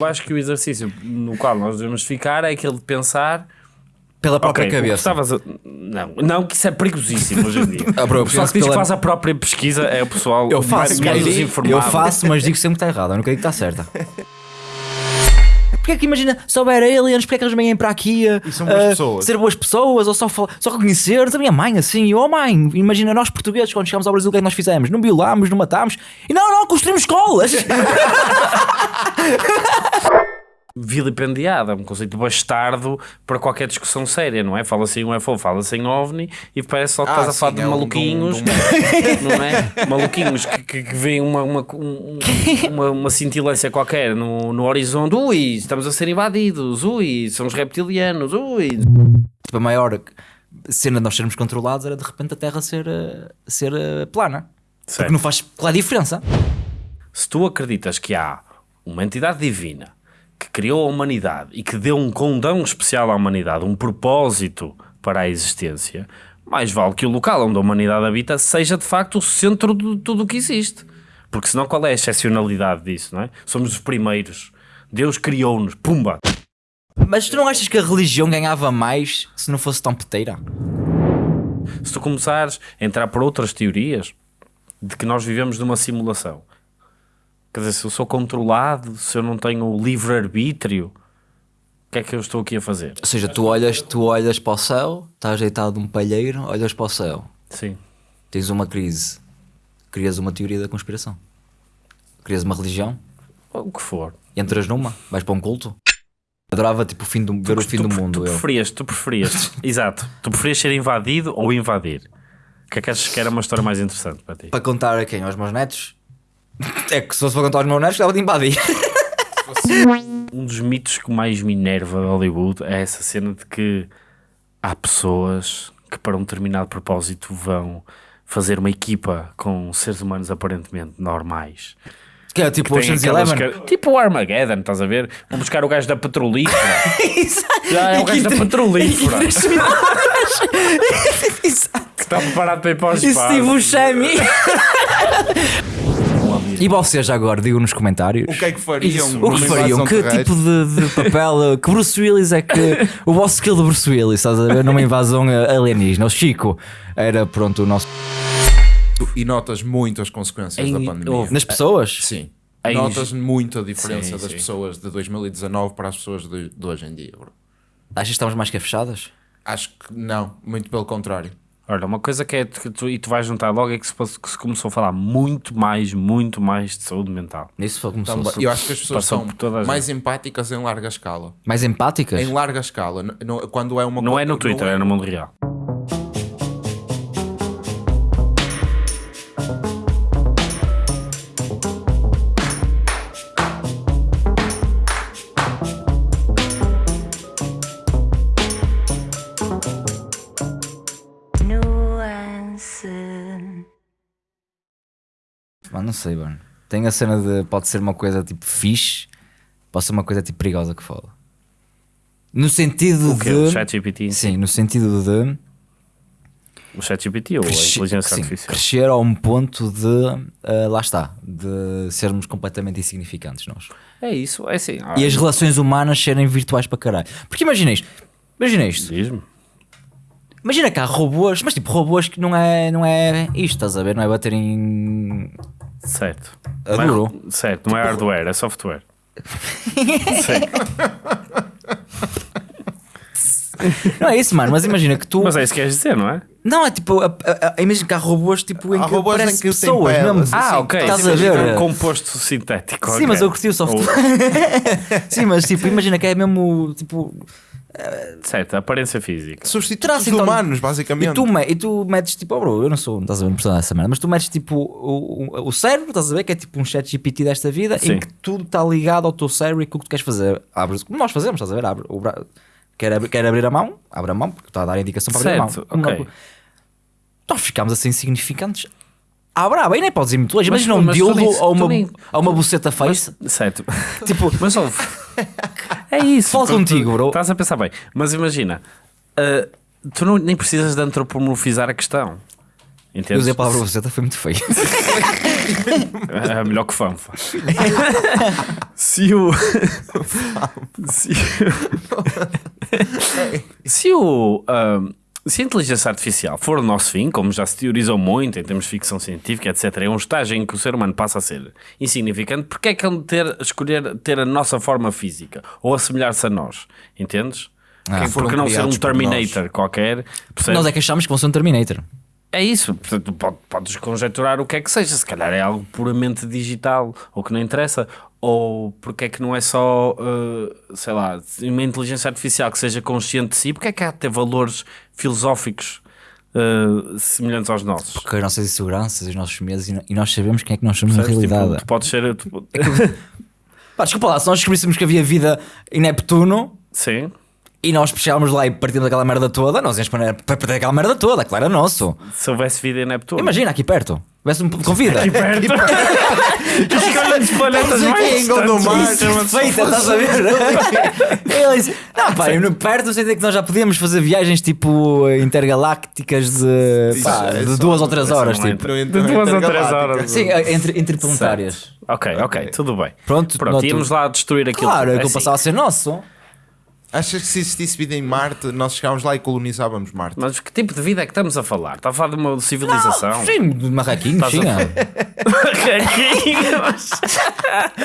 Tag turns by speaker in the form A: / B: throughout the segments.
A: Eu acho que o exercício no qual nós devemos ficar é aquele de pensar
B: Pela própria
A: ok, o que
B: cabeça.
A: estavas a- Não, não, que isso é perigosíssimo hoje em dia.
B: Ah, bro,
A: o pessoal que diz que
B: pela-
A: faz a própria pesquisa é o pessoal
B: Eu faço,
A: menos
B: mas,
A: informado.
B: eu faço, mas digo sempre que está errado. Eu nunca digo que está certa. Porque é que imagina, se houver aliens, porque é que eles vêm para aqui a,
C: E são boas
B: a
C: pessoas.
B: ser boas pessoas ou só, só reconhecer? A minha mãe, assim, oh mãe, imagina nós portugueses quando chegámos ao Brasil, o que é que nós fizemos? Não violámos, não matámos e não, não, construímos escolas.
A: Vilipendiada, é um conceito bastardo para qualquer discussão séria, não é? Fala-se em UFO, fala-se em OVNI e parece só que
C: Ah,
A: estás a falar de
C: é um-
A: maluquinhos,
C: de um-
A: não é? Maluquinhos que, que, que veem uma, uma, um- uma, uma cintilância qualquer no, no horizonte, ui, estamos a ser invadidos, ui, somos reptilianos, ui.
B: tipo, a maior cena de nós sermos controlados era de repente a Terra ser, eh, ser eh, plana. Porque
A: Certo.
B: não faz qual é a diferença?
A: Se tu acreditas que há uma entidade divina que criou a humanidade e que deu um condão especial à humanidade, um propósito para a existência, mais vale que o local onde a humanidade habita seja de facto o centro de tudo o que existe. Porque senão qual é a excepcionalidade disso, não é? Somos os primeiros. Deus criou-nos, pumba!
B: Mas tu não achas que a religião ganhava mais se não fosse tão peteira?
A: Se tu começares a entrar por outras teorias de que nós vivemos numa simulação, quer dizer, se eu sou controlado, se eu não tenho livre-arbítrio, o que é que eu estou aqui a fazer?
B: Ou seja, tu olhas, tu olhas para o céu, estás deitado num palheiro, olhas para o céu,
A: Sim.
B: tens uma crise, crias uma teoria da conspiração, crias uma religião,
A: O que for.
B: entras numa, vais para um culto. Adorava tipo o fim do, ver o fim
A: tu,
B: do
A: tu
B: mundo. eu.
A: preferias, tu preferias, exato, tu preferias ser invadido ou invadir? O que é que achas que era uma história mais interessante para ti?
B: Para contar a quem? Aos meus netos? É que se fosse aos meus netos, estava de invadir.
A: Um dos mitos que mais me enerva de Hollywood é essa cena de que há pessoas que para um determinado propósito vão fazer uma equipa com seres humanos aparentemente normais.
B: Que é tipo
A: Tem
B: Ocean's Eleven.
A: que- Tipo o Armageddon, estás a ver? Vão buscar o gajo da petrolífera.
B: Exato.
A: Já é o gajo da petrolífera.
B: Exato.
A: que está preparado para ir para o espaço.
B: Steve Buscemi. E vocês já agora, digam nos comentários.
C: O que é que fariam?
B: O que fariam? Que
C: terrestre?
B: tipo de, de papel? Que Bruce Willis é que. O vosso skill de Bruce Willis, estás a ver? Numa invasão eh, alienígena. O Chico era, pronto, o nosso.
C: E notas muito as consequências
A: Em-
C: da pandemia.
B: Nas pessoas?
C: Sim.
A: Em-
C: Notas muito a diferença
A: Sim,
C: das
A: sim.
C: pessoas de 2019 para as pessoas de, de hoje em dia, bro.
B: Achas que estamos mais que fechadas?
C: Acho que não, muito pelo contrário.
A: Olha, uma coisa que é que tu, e tu vais juntar logo é que se, que se começou a falar muito mais, muito mais de saúde mental.
B: Isso
C: Também.
B: fosse.
C: Eu acho que as pessoas são mais empáticas em larga escala.
B: Mais empáticas?
C: Em larga escala. Não- quando é uma
A: Não
C: co-
A: é no Twitter, é no mundo real.
B: Não sei, mano. Tem a cena de. Pode ser uma coisa tipo fixe, pode ser uma coisa tipo perigosa que fala. No sentido
A: O que?
B: de.
A: O ChatGPT?
B: Sim, no sentido de.
A: O ChatGPT ou a inteligência
B: sim,
A: artificial?
B: crescer a um ponto de. ah, lá está. De sermos completamente insignificantes nós.
A: É isso, é assim.
B: E as relações humanas serem virtuais para caralho. Porque imagina isto. Imagina isto.
A: Diz-me.
B: Imagina que há robôs, mas tipo robôs que não é, não é isto, estás a ver? Não é bater em.
A: Certo.
B: A
A: Não é- certo, não é hardware, é software.
B: Não é isso, mano, mas imagina que tu.
A: Mas é isso que queres dizer, não é?
B: Não, é tipo. A, a, a, imagina que há robôs tipo, em
C: Há
B: que
C: robôs em
B: parece
C: que
B: pessoas
C: pele,
B: mesmo.
C: assim,
A: Ah, ok.
B: Estás a ver?
A: Um composto sintético.
B: Sim,
A: ok.
B: mas eu curti o software. Sim, mas tipo, imagina que é mesmo tipo.
A: Certo, a aparência física.
C: Substitutos
B: Então,
C: humanos,
B: E
C: basicamente.
B: tu, me- e tu metes tipo, oh bro, eu não sou, não estás a ver, não dessa merda, mas tu metes tipo o, o, o cérebro, estás a ver, que é tipo um chat GPT desta vida,
A: Sim.
B: em que tudo está ligado ao teu cérebro e com o que tu queres fazer. Abres, como nós fazemos, estás a ver? Abre, o bra... quer, abrir, quer abrir a mão, abre a mão, porque está a dar a indicação para abrir a
A: Certo,
B: mão. Como
A: ok.
B: não- Nós ficámos assim insignificantes. Ah, brava, e nem podes ir muito longe. Imagina um
A: mas tu
B: dildo ou
A: tu
B: uma,
A: nem-
B: ou uma buceta face.
A: Certo.
B: Tipo,
A: Mas ouve. É isso.
B: Fala
A: tu-
B: contigo, bro.
A: Estás a pensar bem. Mas imagina, ah, tu não, nem precisas de antropomorfizar a questão.
B: eu
A: Entendes?
B: usei a palavra buceta, foi muito feio.
A: É melhor que fanfa. se o. se, se o. ahm, se a inteligência artificial for o nosso fim, como já se teorizou muito em termos de ficção científica, etc., é um estágio em que o ser humano passa a ser insignificante, porque é que ele ter, escolher ter a nossa forma física ou assemelhar-se a nós? Entendes?
B: Ah,
A: Porque- porque não ser um Terminator qualquer? percebes?
B: Nós é que achamos que vão ser um Terminator.
A: É isso, portanto, pode- podes conjecturar o que é que seja, se calhar é algo puramente digital, ou que não interessa, ou porque é que não é só, uh, sei lá, uma inteligência artificial que seja consciente de si, porque é que há de ter valores filosóficos uh, semelhantes aos nossos?
B: Com as nossas inseguranças, os nossos medos e nós sabemos quem é que nós somos na?
A: Tipo,
B: realidade.
A: tu podes ser. tu-
B: Pá, desculpa lá, se nós descobríssemos que havia vida em Neptuno
A: sim,
B: e nós chegávamos lá e partimos daquela merda toda, nós íamos para para perder aquela merda toda, claro, é nosso.
A: se houvesse vida em Neptuno.
B: Imagina aqui perto, tivesse um com vida.
A: Escolhem-se planetas mais
C: aqui em Gondomar,
A: distantes.
B: Feita, estás a ver? Ele disse, não, pá, no- perto não sei dizer que nós já podíamos fazer viagens tipo intergalácticas de, pá,
C: é
B: de duas ou três horas.
A: é
B: Tipo.
A: De duas ou três horas.
B: Sim, é, entre, interplanetárias.
A: Ok, ok, tudo bem.
B: Pronto,
A: Pronto íamos lá destruir aquilo.
B: Claro,
A: É
B: aquilo
A: assim.
B: passava a ser nosso.
C: Achas que se existisse vida em Marte, nós chegávamos lá e colonizávamos Marte?
A: Mas que tipo de vida é que estamos a falar? Está a falar de uma civilização?
B: Sim, de marraquinhos, sim.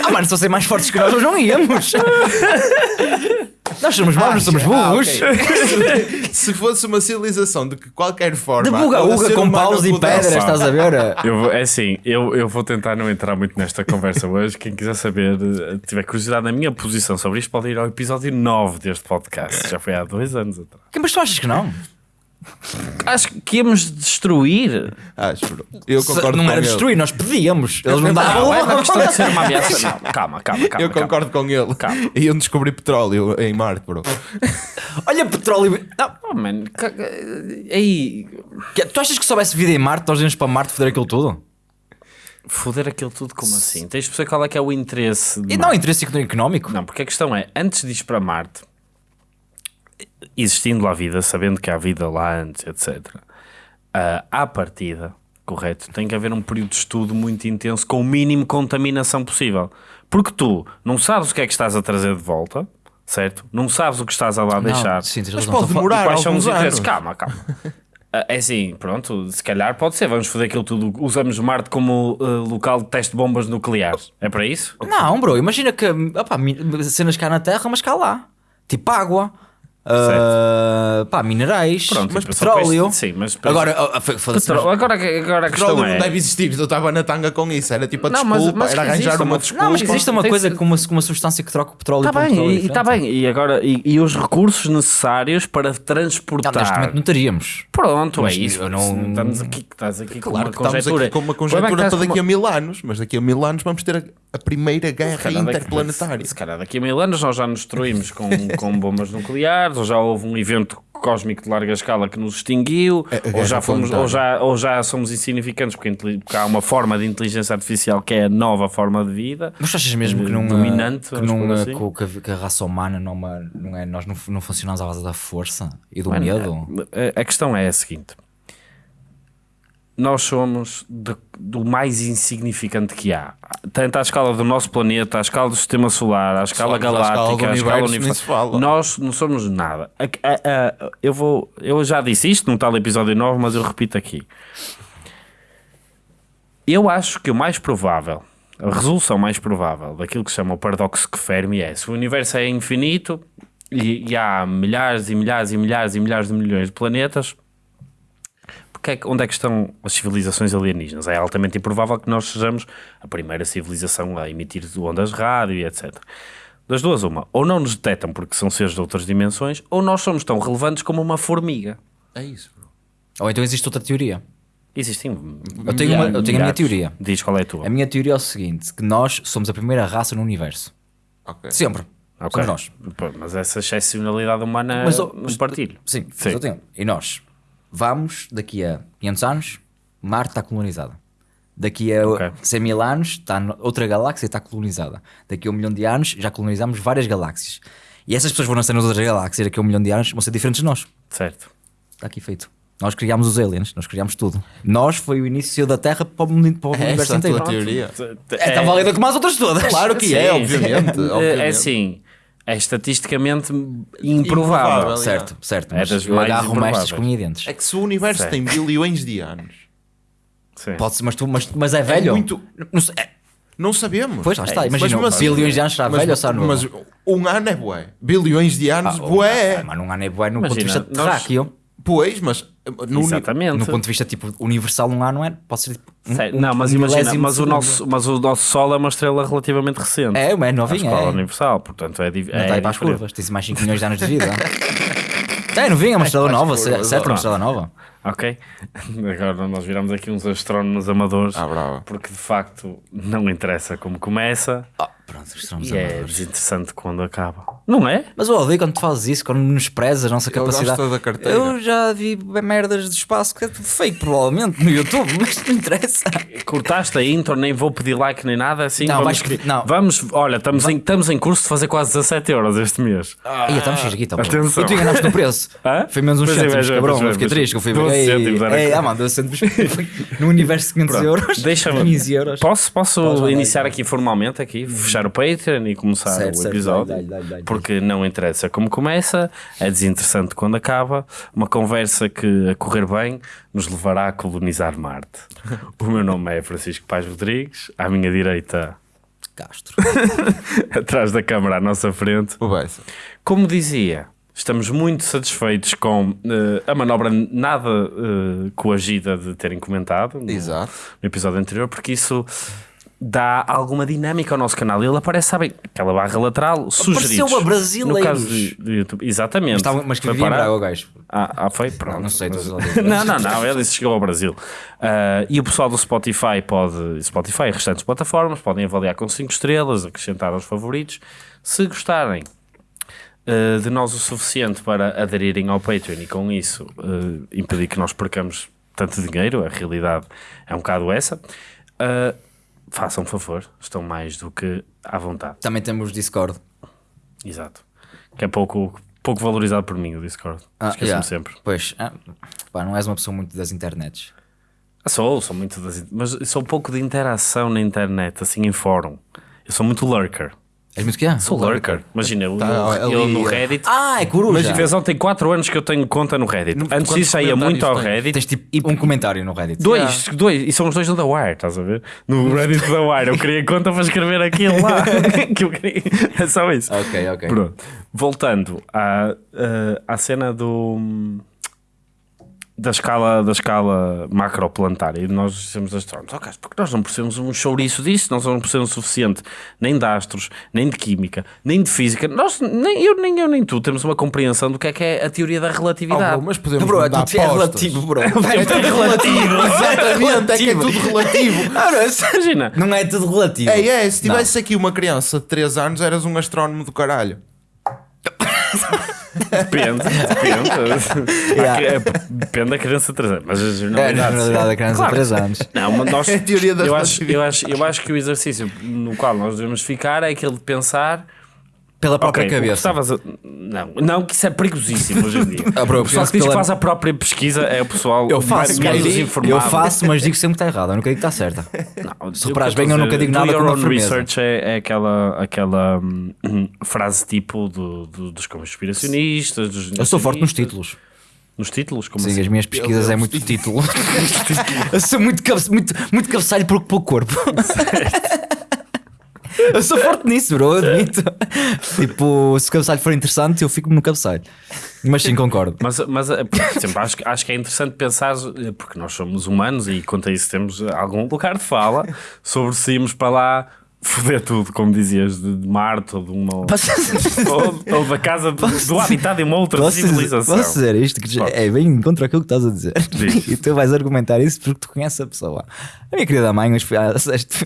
B: Ah, mano, se fossem mais fortes que nós, nós não íamos. nós somos maus, não somos
C: Ah,
B: burros.
C: ok. se fosse uma civilização de que qualquer forma.
B: De buga-uga com paus e pedras, estás a ver?
A: Eu, vou- é assim, eu, eu vou tentar não entrar muito nesta conversa hoje. Quem quiser saber, eh, tiver curiosidade na minha posição sobre isto, pode ir ao episódio 9 deste podcast. Já foi há dois anos atrás.
B: Mas tu achas que não?
A: Acho que íamos destruir.
C: Acho, bro. Eu concordo
B: não
C: com
B: era
C: ele.
B: destruir, nós pedíamos. Eles não
A: Não,
B: davam.
A: é uma questão de ser uma ameaça. Não, calma, calma, calma.
C: Eu
A: calma.
C: concordo com ele.
A: Calma.
C: Iam descobrir petróleo em Marte, bro.
B: Olha, petróleo. Não,
A: Oh, man, ca- aí,
B: tu achas que se soubesse vida em Marte, nós íamos para Marte foder aquilo tudo?
A: foder aquilo tudo como assim? Tens de perceber qual é que é o interesse. de
B: E não é interesse económico?
A: Não, porque a questão é, antes de ir para Marte, existindo lá vida, sabendo que há vida lá antes, etc., ah, à partida, correto, tem que haver um período de estudo muito intenso com o mínimo de contaminação possível. Porque tu não sabes o que é que estás a trazer de volta, certo? Não sabes o que estás a lá deixar.
B: sim,
C: Mas pode demorar
A: quais são os
C: alguns
A: interesses?
C: anos.
A: Calma, calma. Ah, É assim, pronto, se calhar pode ser. Vamos fazer aquilo tudo. Usamos Marte como ah, local de teste de bombas nucleares. É para isso?
B: Não, bro, imagina que mi- cenas cá na Terra, mas cá lá. Tipo água. Ah, pá, minerais,
A: Pronto,
B: mas petróleo.
A: isto- sim, mas
B: Agora, ah, foda-se,
A: Petróleo. Agora, agora a questão
C: Petróleo
A: é.
C: não deve existir. Eu estava na tanga com isso. Era tipo a
A: Não,
C: desculpa.
A: mas- mas
C: era arranjar
A: existe
C: uma
A: uma-
C: desculpa.
B: Não, mas existe uma coisa com uma, com uma substância que troca o petróleo
A: Está
B: por um
A: bem,
B: petróleo
A: e está bem. E agora, e, e os recursos necessários para
B: Não,
A: transportar.
B: neste momento não teríamos.
A: Pronto,
B: Mas
A: é isso.
B: eu não-
A: Estamos aqui, estás aqui com
C: Claro
A: uma
C: que estamos
A: conjectura.
C: aqui com uma
A: é
C: conjectura para daqui a
A: com
C: mil anos, mas daqui a mil anos vamos ter a, a primeira guerra interplanetária.
A: Se calhar daqui a mil anos nós já nos destruímos com, com bombas nucleares, ou já houve um evento cósmico de larga escala que nos extinguiu,
C: É, a
A: ou, já fomos, ou, já, ou já somos insignificantes porque, porque há uma forma de inteligência artificial que é a nova forma de vida.
B: Mas achas mesmo que não,
A: Dominante,
B: que, não,
A: assim?
B: que, que a- raça humana não, é não é, nós não, não funcionamos à base da força e do
A: Mano,
B: medo?
A: a, a questão é a seguinte: nós somos de- do mais insignificante que há, tanto à escala do nosso planeta, à escala do sistema solar, à escala
C: Somos
A: galáctica, à escala universal. Nós não somos nada. A- a- a- eu, vou, eu já disse isto num tal episódio 9, mas eu repito aqui. Eu acho que o mais provável, a resolução mais provável daquilo que se chama o paradoxo de Fermi é se o universo é infinito e, e há milhares e milhares e milhares e milhares de milhões de planetas, porque é onde é que estão as civilizações alienígenas? É altamente improvável que nós sejamos a primeira civilização a emitir ondas rádio e etc. Das duas, uma, ou não nos detectam porque são seres de outras dimensões, ou nós somos tão relevantes como uma formiga.
C: É isso, bro.
B: Ou então existe outra teoria.
A: Existem.
B: Eu tenho uma- eu tenho a minha teoria.
A: Diz qual é a tua.
B: A minha teoria é o seguinte: que nós somos a primeira raça no universo.
C: Ok.
B: Sempre.
A: Ok.
B: Somos nós.
A: Mas essa excepcionalidade humana
B: Mas, mas-
A: partilho.
B: Sim, mas
A: Sim.
B: eu tenho. E nós vamos, daqui a 500 anos, Marte está colonizada. Daqui a
A: Ok.
B: 100 mil anos, está outra galáxia está colonizada. Daqui a um milhão de anos, já colonizamos várias galáxias. E essas pessoas vão nascer nas outras galáxias, daqui a um milhão de anos, vão ser diferentes de nós.
A: Certo.
B: Está aqui feito. Nós criámos os aliens, nós criámos tudo. Nós foi o início da Terra para o, mundo- para o universo
C: é a
B: inteiro.
C: tua teoria.
B: É tão válida como as outras todas.
C: Claro que
A: Sim,
C: é,
A: sim.
C: obviamente.
A: É,
C: obviamente.
A: É assim, é estatisticamente improvável.
C: Improvável.
B: Certo, certo.
A: É
B: Mas
A: das
B: eu
A: mais
B: agarro com dentes.
C: É que se o universo
A: Certo.
C: tem bilhões de anos,
A: Sim.
B: Pode ser, mas, tu, mas, mas é velho.
C: muito-
B: Não é-
C: não sabemos.
B: pois lá está,
A: É,
B: imagina,
C: mas assim-
B: bilhões de anos será
C: mas,
B: velho ou será novo?
C: mas um ano é bué. Bilhões de anos,
B: Ah,
C: bué.
B: ah, Mas não há nem bué no ponto de
A: Imagina,
B: vista
A: nós-
B: terráqueo.
C: Pois, mas no uni-
A: Exatamente.
B: No ponto de vista tipo universal, um ano não é? Pode ser tipo. um-
A: Sei, não, mas
B: um
A: imagina, mas o, nosso, mas o nosso Sol é uma estrela relativamente recente.
B: É, é
A: escala
B: é.
A: universal, portanto é, di-
B: Não
A: é
B: está aí para as curvas, tem mais 5 milhões de anos de vida. É, novinho, é uma estrela nova,
C: curvas,
B: certo? É uma estrela nova.
A: Ok? Agora nós viramos aqui uns astrónomos amadores,
C: Ah, brava.
A: porque de facto não interessa como começa
B: Ah, pronto, estamos
A: e é desinteressante quando acaba. Não é?
B: Mas eu odeio quando tu fazes isso, quando nos prezas a nossa
C: gosta
B: capacidade.
C: da carteira.
B: Eu já vi merdas de espaço que é tudo fake, provavelmente, no YouTube, mas não interessa.
A: Cortaste a intro, nem vou pedir like nem nada assim.
B: Não,
A: vamos,
B: vais- não.
A: vamos, olha, estamos, em, estamos em curso de fazer quase 17 euros este mês.
B: Aí estamos X aqui, então.
A: Atenção.
B: E tu enganaste no preço.
A: Hã?
B: Foi menos uns
A: Pois
B: cêntimos,
A: é,
B: cabrão. Eu fiquei triste. que Eu fui
A: 12
B: ei,
A: cêntimos era
B: ei,
A: que-
B: ah, mano, 12 cêntimos. No universo de 500 euros.
A: Deixa-me.
B: 15 euros.
A: Posso, posso iniciar
B: aí,
A: aqui formalmente aqui, fechar o Patreon e começar
B: Certo,
A: o
B: certo,
A: episódio?
B: dá-lhe.
A: Porque não interessa como começa, é desinteressante quando acaba. Uma conversa que, a correr bem, nos levará a colonizar Marte. O meu nome é Francisco Paz Rodrigues, à minha direita,
B: Castro.
A: atrás da câmara à nossa frente.
C: O Bessa.
A: Como dizia, estamos muito satisfeitos com eh, a manobra nada eh, coagida de terem comentado no,
C: Exato.
A: no episódio anterior, porque isso dá alguma dinâmica ao nosso canal. Ele aparece, sabem, aquela barra lateral, sugeridos.
B: a brasileiros.
A: No caso de, de YouTube. Exatamente.
B: Mas, estava- mas que
A: Foi
B: vivia em
A: parar-
B: Braga, o gajo.
A: Ah, ah, foi? Pronto.
B: não sei, a dizer.
A: não, não, não. Ele disse que chegou ao Brasil. Ah, e o pessoal do Spotify pode, Spotify e restantes plataformas, podem avaliar com 5 estrelas, acrescentar aos favoritos. Se gostarem ah, de nós o suficiente para aderirem ao Patreon e com isso ah, impedir que nós percamos tanto dinheiro, a realidade é um bocado essa. ah, façam um favor, estão mais do que à vontade.
B: Também temos Discord.
A: Exato. Que é pouco, pouco valorizado por mim o Discord. Esqueço-me
B: yeah.
A: sempre.
B: Pois, ah, pá, não és uma pessoa muito das internets.
A: Ah, Sou, sou muito das, mas sou um pouco de interação na internet, assim em fórum. Eu sou muito lurker.
B: És muito que é?
A: Sou lurker. Imagina, eu,
C: Tá,
A: eu- eu
C: ali,
A: no
C: é.
A: Reddit.
B: Ah, é coruja.
A: Mas fez ontem 4 anos que eu tenho conta no Reddit.
C: No-
A: Antes
C: quantos
A: disso ia muito ao
C: comentários
A: Reddit.
B: Tens tipo um comentário no Reddit.
A: Dois, dois, e são os dois no The Wire, estás a ver? No Reddit da Wire, eu criei conta para escrever aquilo lá. que eu queria. É só isso.
B: Ok, ok.
A: Pronto. Voltando à, eh, à cena do. Da escala, da escala macroplanetária e nós dizemos astrónomos, ok, porque nós não percebemos um chouriço disso, nós não percebemos o suficiente nem de astros, nem de química, nem de física. Nós, nem eu, nem eu, nem tu temos uma compreensão do que é que é a teoria da
C: Oh,
A: relatividade.
C: bro, mas podemos
B: Bro, é
C: mudar
B: tudo é
C: apostas.
B: relativo, bro.
C: É tudo relativo. Exatamente, é que é tudo relativo.
A: Imagina,
B: Não é tudo relativo.
C: É, é, se tivesse aqui uma criança de 3 anos, eras um astrónomo do caralho.
A: depende, depende.
B: Yeah.
A: Que- é, depende da criança de 3 anos, mas a
B: É, na
A: generalidade.
B: realidade, a criança de
A: Claro.
B: 3 anos.
A: Não, mas nós,
C: É a teoria da
A: eu, acho, eu, acho, eu acho que o exercício no qual nós devemos ficar é aquele de pensar.
B: Pela própria
A: ok, o que
B: cabeça.
A: estavas a- Não, não, que isso é perigosíssimo hoje em dia.
B: Ah, bro, eu
A: o pessoal que diz que
B: pela-
A: faz a própria pesquisa é o pessoal
B: Eu faço,
A: menos informado.
B: eu faço, mas digo sempre que está errado. Eu nunca digo que está certa.
A: Não,
B: Se
A: que eu
B: bem, eu
A: estou a
B: nunca
A: dizer,
B: digo nada com firmeza.
A: research é, é aquela, aquela hum, frase tipo do, do- dos conspiracionistas. Dos
B: Eu sou forte nos títulos.
A: Nos títulos? Como
B: Sim,
A: assim?
B: as minhas pesquisas é muito título. eu sou muito, muito, muito cabeçalho por pouco corpo. Eu sou forte nisso, bro, admito. tipo, se o cabeçalho for interessante, eu fico no cabeçalho. Mas sim, concordo.
A: Mas, mas eh, exemplo, acho, acho que é interessante pensar, eh, porque nós somos humanos e quanto a isso temos algum lugar de fala sobre se irmos para lá foder tudo, como dizias, de, de Marte ou de uma. ou, ou da casa de- do habitat de uma outra
B: Posso dizer,
A: civilização.
B: posso dizer isto? Que já- é bem contra aquilo que estás a dizer.
A: Diz.
B: E tu vais argumentar isso porque tu conheces a pessoa. A minha querida mãe, hoje fui à- este,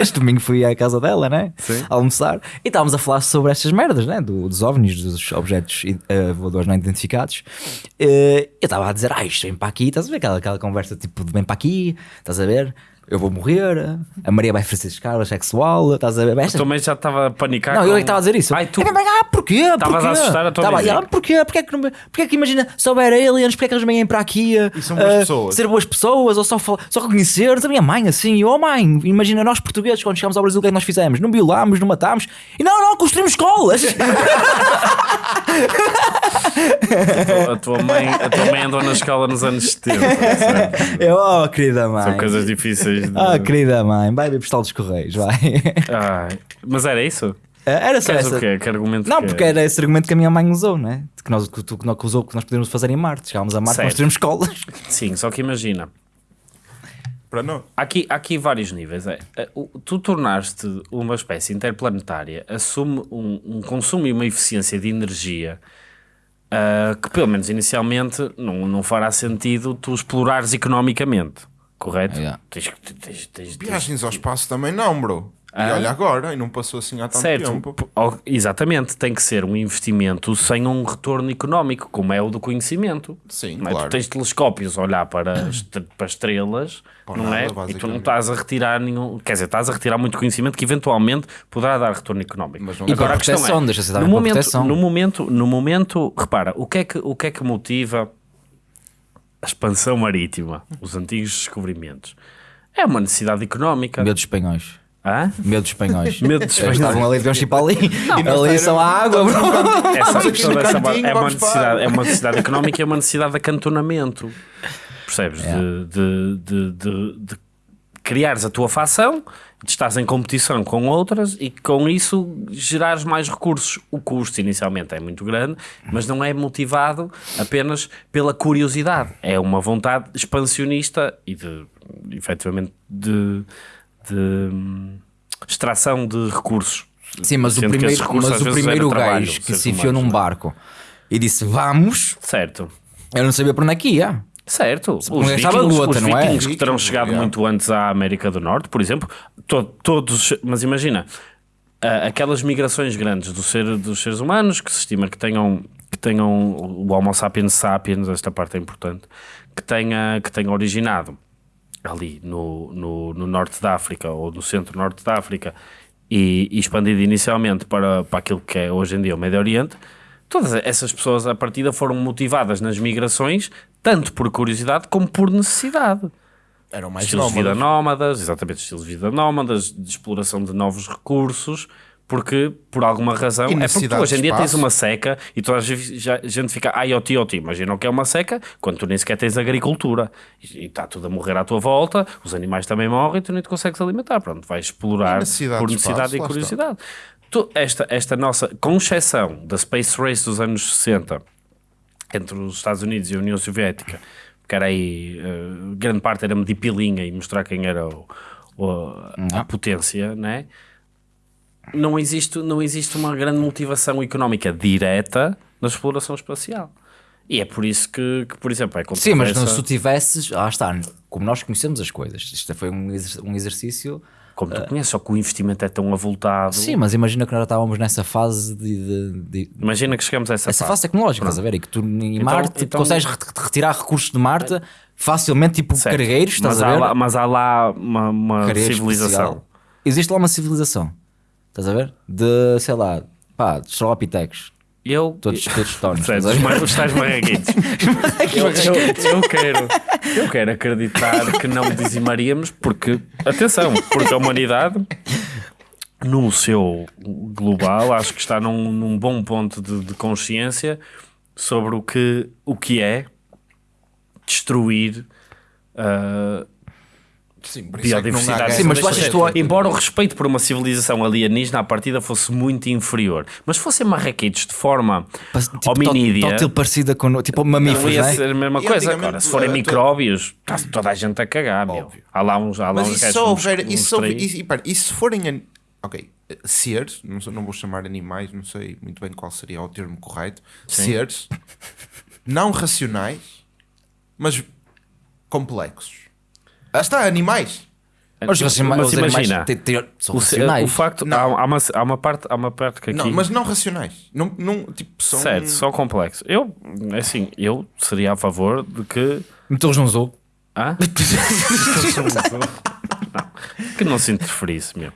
B: este domingo fui à casa dela, né?
A: Sim.
B: Almoçar. E estávamos a falar sobre estas merdas, né? Do- dos ovnis, dos objetos eh, voadores não identificados. Eh, eu estava a dizer, ah, isto vem para aqui. Estás a ver aquela, aquela conversa tipo de vem para aqui? Estás a ver? Eu vou morrer, a Maria vai fazer escala sexual, estás a ver? Esta-
A: Também já estava a panicar.
B: Não,
A: com-
B: eu é que estava a dizer isso.
A: Ai, tu.
B: É, mas, ah, porquê?
A: Estavas
B: Porquê?
A: a assustar a tua
B: Tava, ah, porquê? Porquê que, não, porquê que imagina, se houver aliens, porquê que eles vêm para aqui a,
C: E são boas
B: a
C: pessoas.
B: ser boas pessoas ou só, fal- só reconhecer? A minha mãe assim, oh mãe, imagina nós portugueses quando chegámos ao Brasil, o que é que nós fizemos? Não violámos, não matámos e não, não, construímos escolas.
A: A tua, mãe, a tua mãe andou na escola nos anos 70. sabe?
B: eu, oh querida mãe.
A: São coisas difíceis. De...
B: Oh querida mãe, vai ver postal dos Correios, vai.
A: Ai, mas era isso?
B: Era só
A: Queres
B: essa.
A: o quê? Que argumento
B: Não,
A: que
B: porque era esse argumento que a minha mãe usou, né? Que nós, que, tu- que nós- que usou que nós podemos fazer em Marte. Chegámos a Marte,
A: Certo.
B: construímos escolas.
A: Sim, só que imagina.
C: Para não.
A: Há aqui, há aqui vários níveis. É, é, tu tornaste uma espécie interplanetária, assume um, um consumo e uma eficiência de energia ah, que, pelo menos inicialmente, não, não fará sentido tu explorares economicamente. Correto?
B: Yeah.
A: Tens, que- tens, tens, tens,
C: Viagens ao espaço também não, bro. E
A: Ah?
C: olha agora, e não passou assim há tanto
A: Certo,
C: tempo.
A: p- exatamente, tem que ser um investimento sem um retorno económico, como é o do conhecimento.
C: Sim,
A: não é?
C: claro.
A: Tu tens telescópios a olhar para, est- para estrelas,
C: Para
A: não
C: nada,
A: é? E tu não
C: basicamente.
A: estás a retirar nenhum. Quer dizer, estás a retirar muito conhecimento que eventualmente poderá dar retorno económico.
C: Mas não dá.
B: para
A: a questão
B: proteção, deixa-se dar
A: no
B: para
A: momento,
B: proteção.
A: no momento, no momento, repara, o que é que, o que, é que motiva a expansão marítima, os antigos descobrimentos? É uma necessidade económica.
B: Medo dos espanhóis.
A: Hã?
B: Medo dos espanhóis.
A: Medo dos espanhóis.
B: estavam ali, ir para ali.
C: nós
B: ali só há água, bro.
A: Essa questão dessa é, uma necessidade, é uma necessidade económica e é uma necessidade de acantonamento. Percebes?
B: É.
A: De, de, de, de, de criares a tua facção, estás em competição com outras e com isso gerares mais recursos. O custo inicialmente é muito grande, mas não é motivado apenas pela curiosidade. É uma vontade expansionista e de, efetivamente, de, de extração de recursos.
B: Sim, mas o
A: Sendo que esses
B: primeiro, mas o primeiro gajo que se enfiou
A: humanos,
B: num
A: é?
B: barco e disse vamos,
A: Certo.
B: eu não sabia para onde é que ia.
A: Certo, os vikings,
B: luta,
A: os
B: não é?
A: vikings que terão
C: Vikings,
A: chegado
C: yeah.
A: muito antes à América do Norte, por exemplo, to- todos, mas imagina, ah, aquelas migrações grandes do ser, dos seres humanos que se estima que tenham, que tenham o Homo sapiens sapiens, esta parte é importante, que tenha, que tenha originado ali no, no, no norte da África ou no centro-norte da África e, e expandido inicialmente para, para aquilo que é hoje em dia o Médio Oriente, todas essas pessoas à partida foram motivadas nas migrações tanto por curiosidade como por necessidade.
C: Eram mais
A: Estilos de vida
C: nómadas.
A: nómadas, exatamente, estilos de vida nómadas, de exploração de novos recursos, porque por alguma razão. É porque tu hoje em dia tens uma seca e toda a gente fica IoT, IoT. Imagina o que é uma seca quando tu nem sequer tens agricultura e está tudo a morrer à tua volta, os animais também morrem e tu nem te consegues alimentar. Pronto, vais explorar
C: necessidade
A: por
C: de
A: necessidade
C: espaço,
A: e curiosidade. Tu- esta, esta nossa, com exceção da Space Race dos anos 60 entre os Estados Unidos e a União Soviética, que era aí, eh, grande parte era medir pilinha e mostrar quem era o, o- a potência, né? não, existe, não existe uma grande motivação económica direta na exploração espacial. E é por isso que, que, por exemplo, é
B: Sim, mas não, se tu tivesses, lá está, como nós conhecemos as coisas, isto foi um exercício.
A: Como tu conheces, só que o investimento é tão avultado.
B: Sim, mas imagina que nós estávamos nessa fase de. de- de-
A: Imagina que chegamos a essa,
B: essa fase tecnológica, estás a ver? E que tu em
A: Então-
B: Marte
A: então-
B: consegues re- retirar recursos de Marte facilmente, tipo
A: Certo.
B: cargueiros, estás
A: mas
B: a ver?
A: lá, mas há lá uma, uma civilização.
B: especial. Existe lá uma civilização, estás a ver? De, sei lá, pá, de
A: Eu,
B: todos, todos estás a
A: Os,
B: ver?
A: mar- os tais marreguitos. eu, eu, eu quero, eu quero acreditar que não dizimaríamos, porque, atenção, porque a humanidade, no seu global, acho que está num, num bom ponto de, de consciência sobre o que, o que é destruir. ah,
C: Sim, por isso é
A: biodiversidade.
C: guerra.
B: Sim, mas tu achas que
A: Embora o respeito por uma civilização alienígena à partida fosse muito inferior, mas fossem marrequitos de forma
B: Tipo,
A: hominídea,
B: tótil parecida com. Tipo mamíferos,
A: ia
B: não é?
A: ser a mesma coisa. Agora, se forem
C: tu-
A: micróbios, está toda a gente a cagar, meu.
C: Óbvio.
A: Há lá uns, há lá
C: Mas
A: uns
C: isso só houver. Isso só, e, e, e se forem. an- Ok, seres, não, não vou chamar animais, não sei muito bem qual seria o termo correto. Seres não racionais, mas complexos. Ah, está, animais.
B: Os,
A: Mas
B: os
A: imagina,
B: são
A: O,
B: racionais.
A: o facto,
C: Não.
A: há, há uma, há, uma parte, há uma parte que aqui.
C: Não, mas não racionais. Não, não, tipo, são.
A: Certo, só complexo. Eu, assim, eu seria a favor de que.
B: Metê-los num zoo.
A: Hã? que não se interferisse mesmo.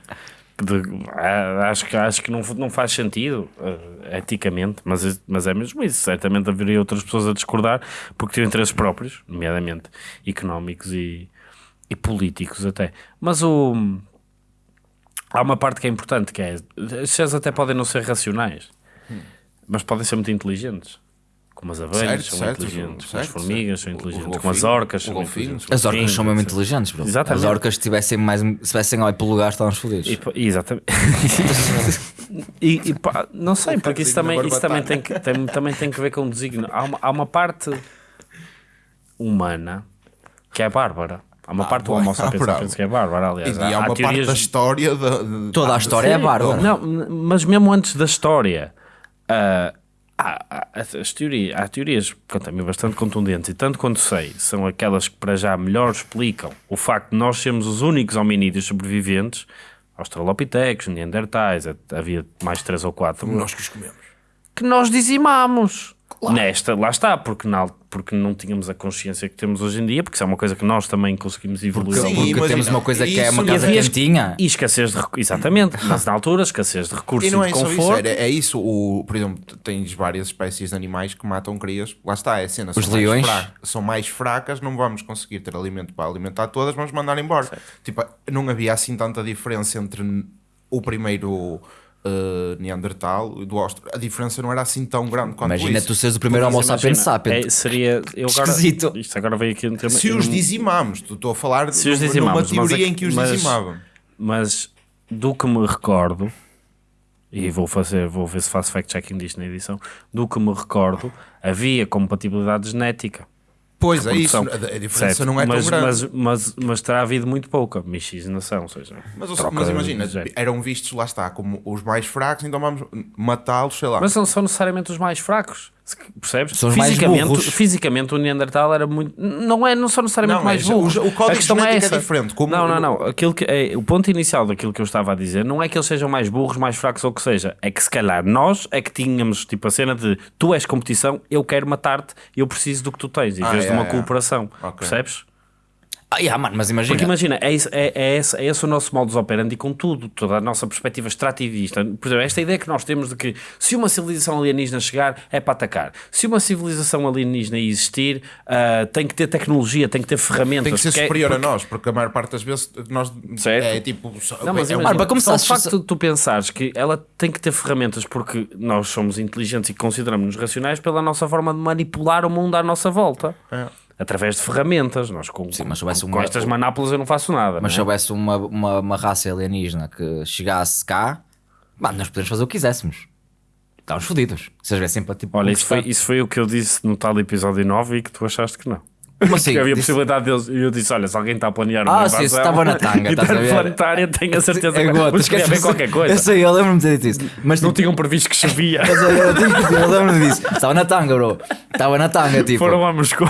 A: De- ah, acho que, acho que não, não faz sentido ah, eticamente, mas, mas é mesmo isso. Certamente haveria outras pessoas a discordar porque têm interesses próprios, nomeadamente económicos e, e políticos até. Mas o, há uma parte que é importante que é os seres até podem não ser racionais, mas podem ser muito inteligentes. Como as abelhas
C: Certo,
A: são
C: certo,
A: inteligentes, como
C: certo,
A: as formigas
C: certo.
A: são
C: O- o
A: inteligentes, como as orcas
C: o
A: são inteligentes.
B: As orcas são mesmo inteligentes, bro.
A: Exatamente.
B: As orcas se tivessem mais se tivessem olho pelo lugar estavam fodidos.
A: E, exatamente. e, e pá, não sei, porque isso também, isso também, tem que, tem, também tem que ver com o designo. Há uma, há uma parte humana que é bárbara. Há uma parte do. Homo
C: Ah,
A: sapiens que é bárbara, aliás.
C: E há uma parte da história de-
B: Toda a história é bárbara.
A: Não, mas mesmo antes da história, ah, há, há- as teorias, há teorias quanto a mim, bastante contundentes, e tanto quanto sei, são aquelas que para já melhor explicam o facto de nós sermos os únicos hominídeos sobreviventes, Australopithecus, Neandertais, havia mais três ou quatro,
C: Nós que os comemos.
A: que nós dizimamos. Nesta, lá está, porque, na, porque não tínhamos a consciência que temos hoje em dia, porque isso é uma coisa que nós também conseguimos evoluir.
C: Sim,
A: ao longo
B: Porque
C: imagina,
B: temos uma coisa que é uma casa
A: E havia-
B: quentinha.
A: E escassez de recursos, exatamente, mas na altura escassez de recursos
C: E não
A: e
C: é
A: de
C: só isso,
A: conforto.
C: é, é isso. O, por exemplo, tens várias espécies de animais que matam crias. Lá está, é a cena.
B: Os
C: são mais
B: leões?
C: fra- são mais fracas, não vamos conseguir ter alimento para alimentar todas, vamos mandar embora. Tipo, não havia assim tanta diferença entre o primeiro eh, Neandertal e do Austro. A diferença não era assim tão grande quanto
B: Imagina
C: isso.
B: tu seres o primeiro Homo sapiens sapiens.
A: é, seria, eu agora,
B: Esquisito.
A: Isto agora veio aqui um tema.
C: Se os dizimamos, tu estou a falar
A: Se os
C: numa-
A: dizimamos,
C: numa
A: mas
C: teoria
A: é-
C: em que os
A: mas-
C: dizimavam.
A: Mas do que me recordo, e vou fazer, vou ver se faço fact-checking disto na edição, do que me recordo, havia compatibilidade genética.
C: Pois é isso, a diferença
A: Certo,
C: não é
A: mas,
C: tão grande.
A: Mas, mas, mas terá havido muito pouca miscigenação, ou seja,
C: Mas,
A: troca
C: mas imagina, eram vistos, lá está, como os mais fracos, então vamos matá-los, sei lá.
A: Mas não são necessariamente os mais fracos, percebes?
B: São
A: fisicamente, fisicamente o Neandertal era muito. Não, é, não são necessariamente
C: Não,
A: mais
C: é,
A: burros.
C: o- o código
A: a questão é
C: é
A: essa.
C: diferente, como-
A: Não, não, não. Aquilo que é, o ponto inicial daquilo que eu estava a dizer não é que eles sejam mais burros, mais fracos ou o que seja. É que se calhar nós é que tínhamos tipo a cena de tu és competição, eu quero matar-te, eu preciso do que tu tens, em
C: Ah,
A: vez de
C: é,
A: uma
C: é.
A: cooperação.
C: Ok.
A: Percebes?
B: Ah, yeah, mano, mas imagina.
A: Porque imagina, é, isso- é, é, esse, é esse o nosso modus operandi com tudo, toda a nossa perspectiva extrativista. Por exemplo, esta ideia que nós temos de que se uma civilização alienígena chegar, é para atacar. Se uma civilização alienígena existir, ah, tem que ter tecnologia, tem que ter ferramentas.
C: Tem que ser
A: é-
C: superior
A: porque-
C: a nós, porque a maior parte das vezes nós
A: Certo.
C: é tipo.
A: Não, mas
C: é um-
A: imagina,
B: para começar,
A: só o facto
B: se-
A: de tu pensares que ela tem que ter ferramentas porque nós somos inteligentes e consideramos-nos racionais pela nossa forma de manipular o mundo à nossa volta.
C: É.
A: Através de ferramentas. Nós com,
B: Sim, mas houvesse
A: com,
B: uma-
A: estas manápolas eu não faço nada.
B: Mas se
A: é?
B: houvesse uma, uma, uma raça alienígena que chegasse cá, mano, nós podemos fazer o que quiséssemos. Estávamos fodidos. Se eles viessem para tipo.
A: Olha, isso foi, isso foi o que eu disse no tal episódio 9 e que tu achaste que não.
B: Como assim?
A: que havia
B: Disse-
A: possibilidade deles. E eu disse: Olha, se alguém está a planear uma
B: Ah, sim,
A: invasão
B: isso estava na tanga, estás a ver?
A: interplanetária, tenho a certeza
B: É
A: que
B: gota,
A: vamos querer ver qualquer coisa.
B: Eu sei, eu lembro-me de ter dito isso. Mas
A: Não
B: tipo,
A: tinham previsto que chovia.
B: mas eu, eu, dizer, eu lembro-me disso. Estava na tanga, bro. Estava na tanga, tipo.
A: Foram a Moscou.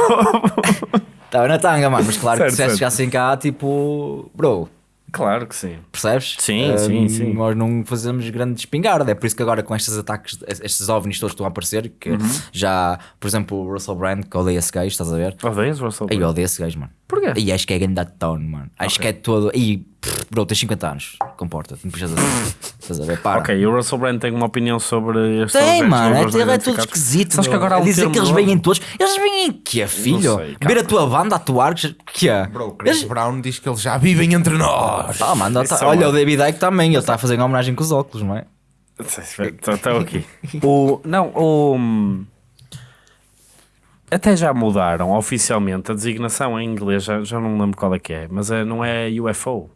B: Estava na tanga, mano. Mas claro
A: Certo,
B: que se chegassem cá, tipo. Bro,
A: claro que sim.
B: percebes?
A: Sim,
B: Ah,
A: sim, sim.
B: Nós não fazemos grande espingarda. É por isso que agora com estes ataques, estes ovnis todos estão a aparecer. Que
A: Uhum.
B: já, por exemplo, o Russell Brand, que odeia esse gajo, estás a ver?
A: Odeias, Russell?
B: Aí eu odeio esse gajo, mano.
A: Porquê?
B: E acho que é grande tone, mano. Acho que é todo. E, bro, tens 50 anos. Comporta-te, não precisas assim. Estás a ver? Para.
A: Ok, e o Russell Brand tem uma opinião sobre estes
B: Tem, mano, é, ele é todo esquisito.
A: Sabes que agora há um
B: dizer que eles vêm todos. Eles vêm que é, filho?
A: sei,
B: Ver a tua banda atuar, que é?
C: Bro, Chris Brown diz que eles já vivem entre nós.
B: Ah, mano, tá-
A: é
B: olha
A: uma-
B: o David Icke também, ele está a fazer uma homenagem com os óculos, não é?
A: Estão aqui. O, não, o. Até já mudaram oficialmente a designação em inglês, já, já não lembro qual é que é, mas é, não é UFO.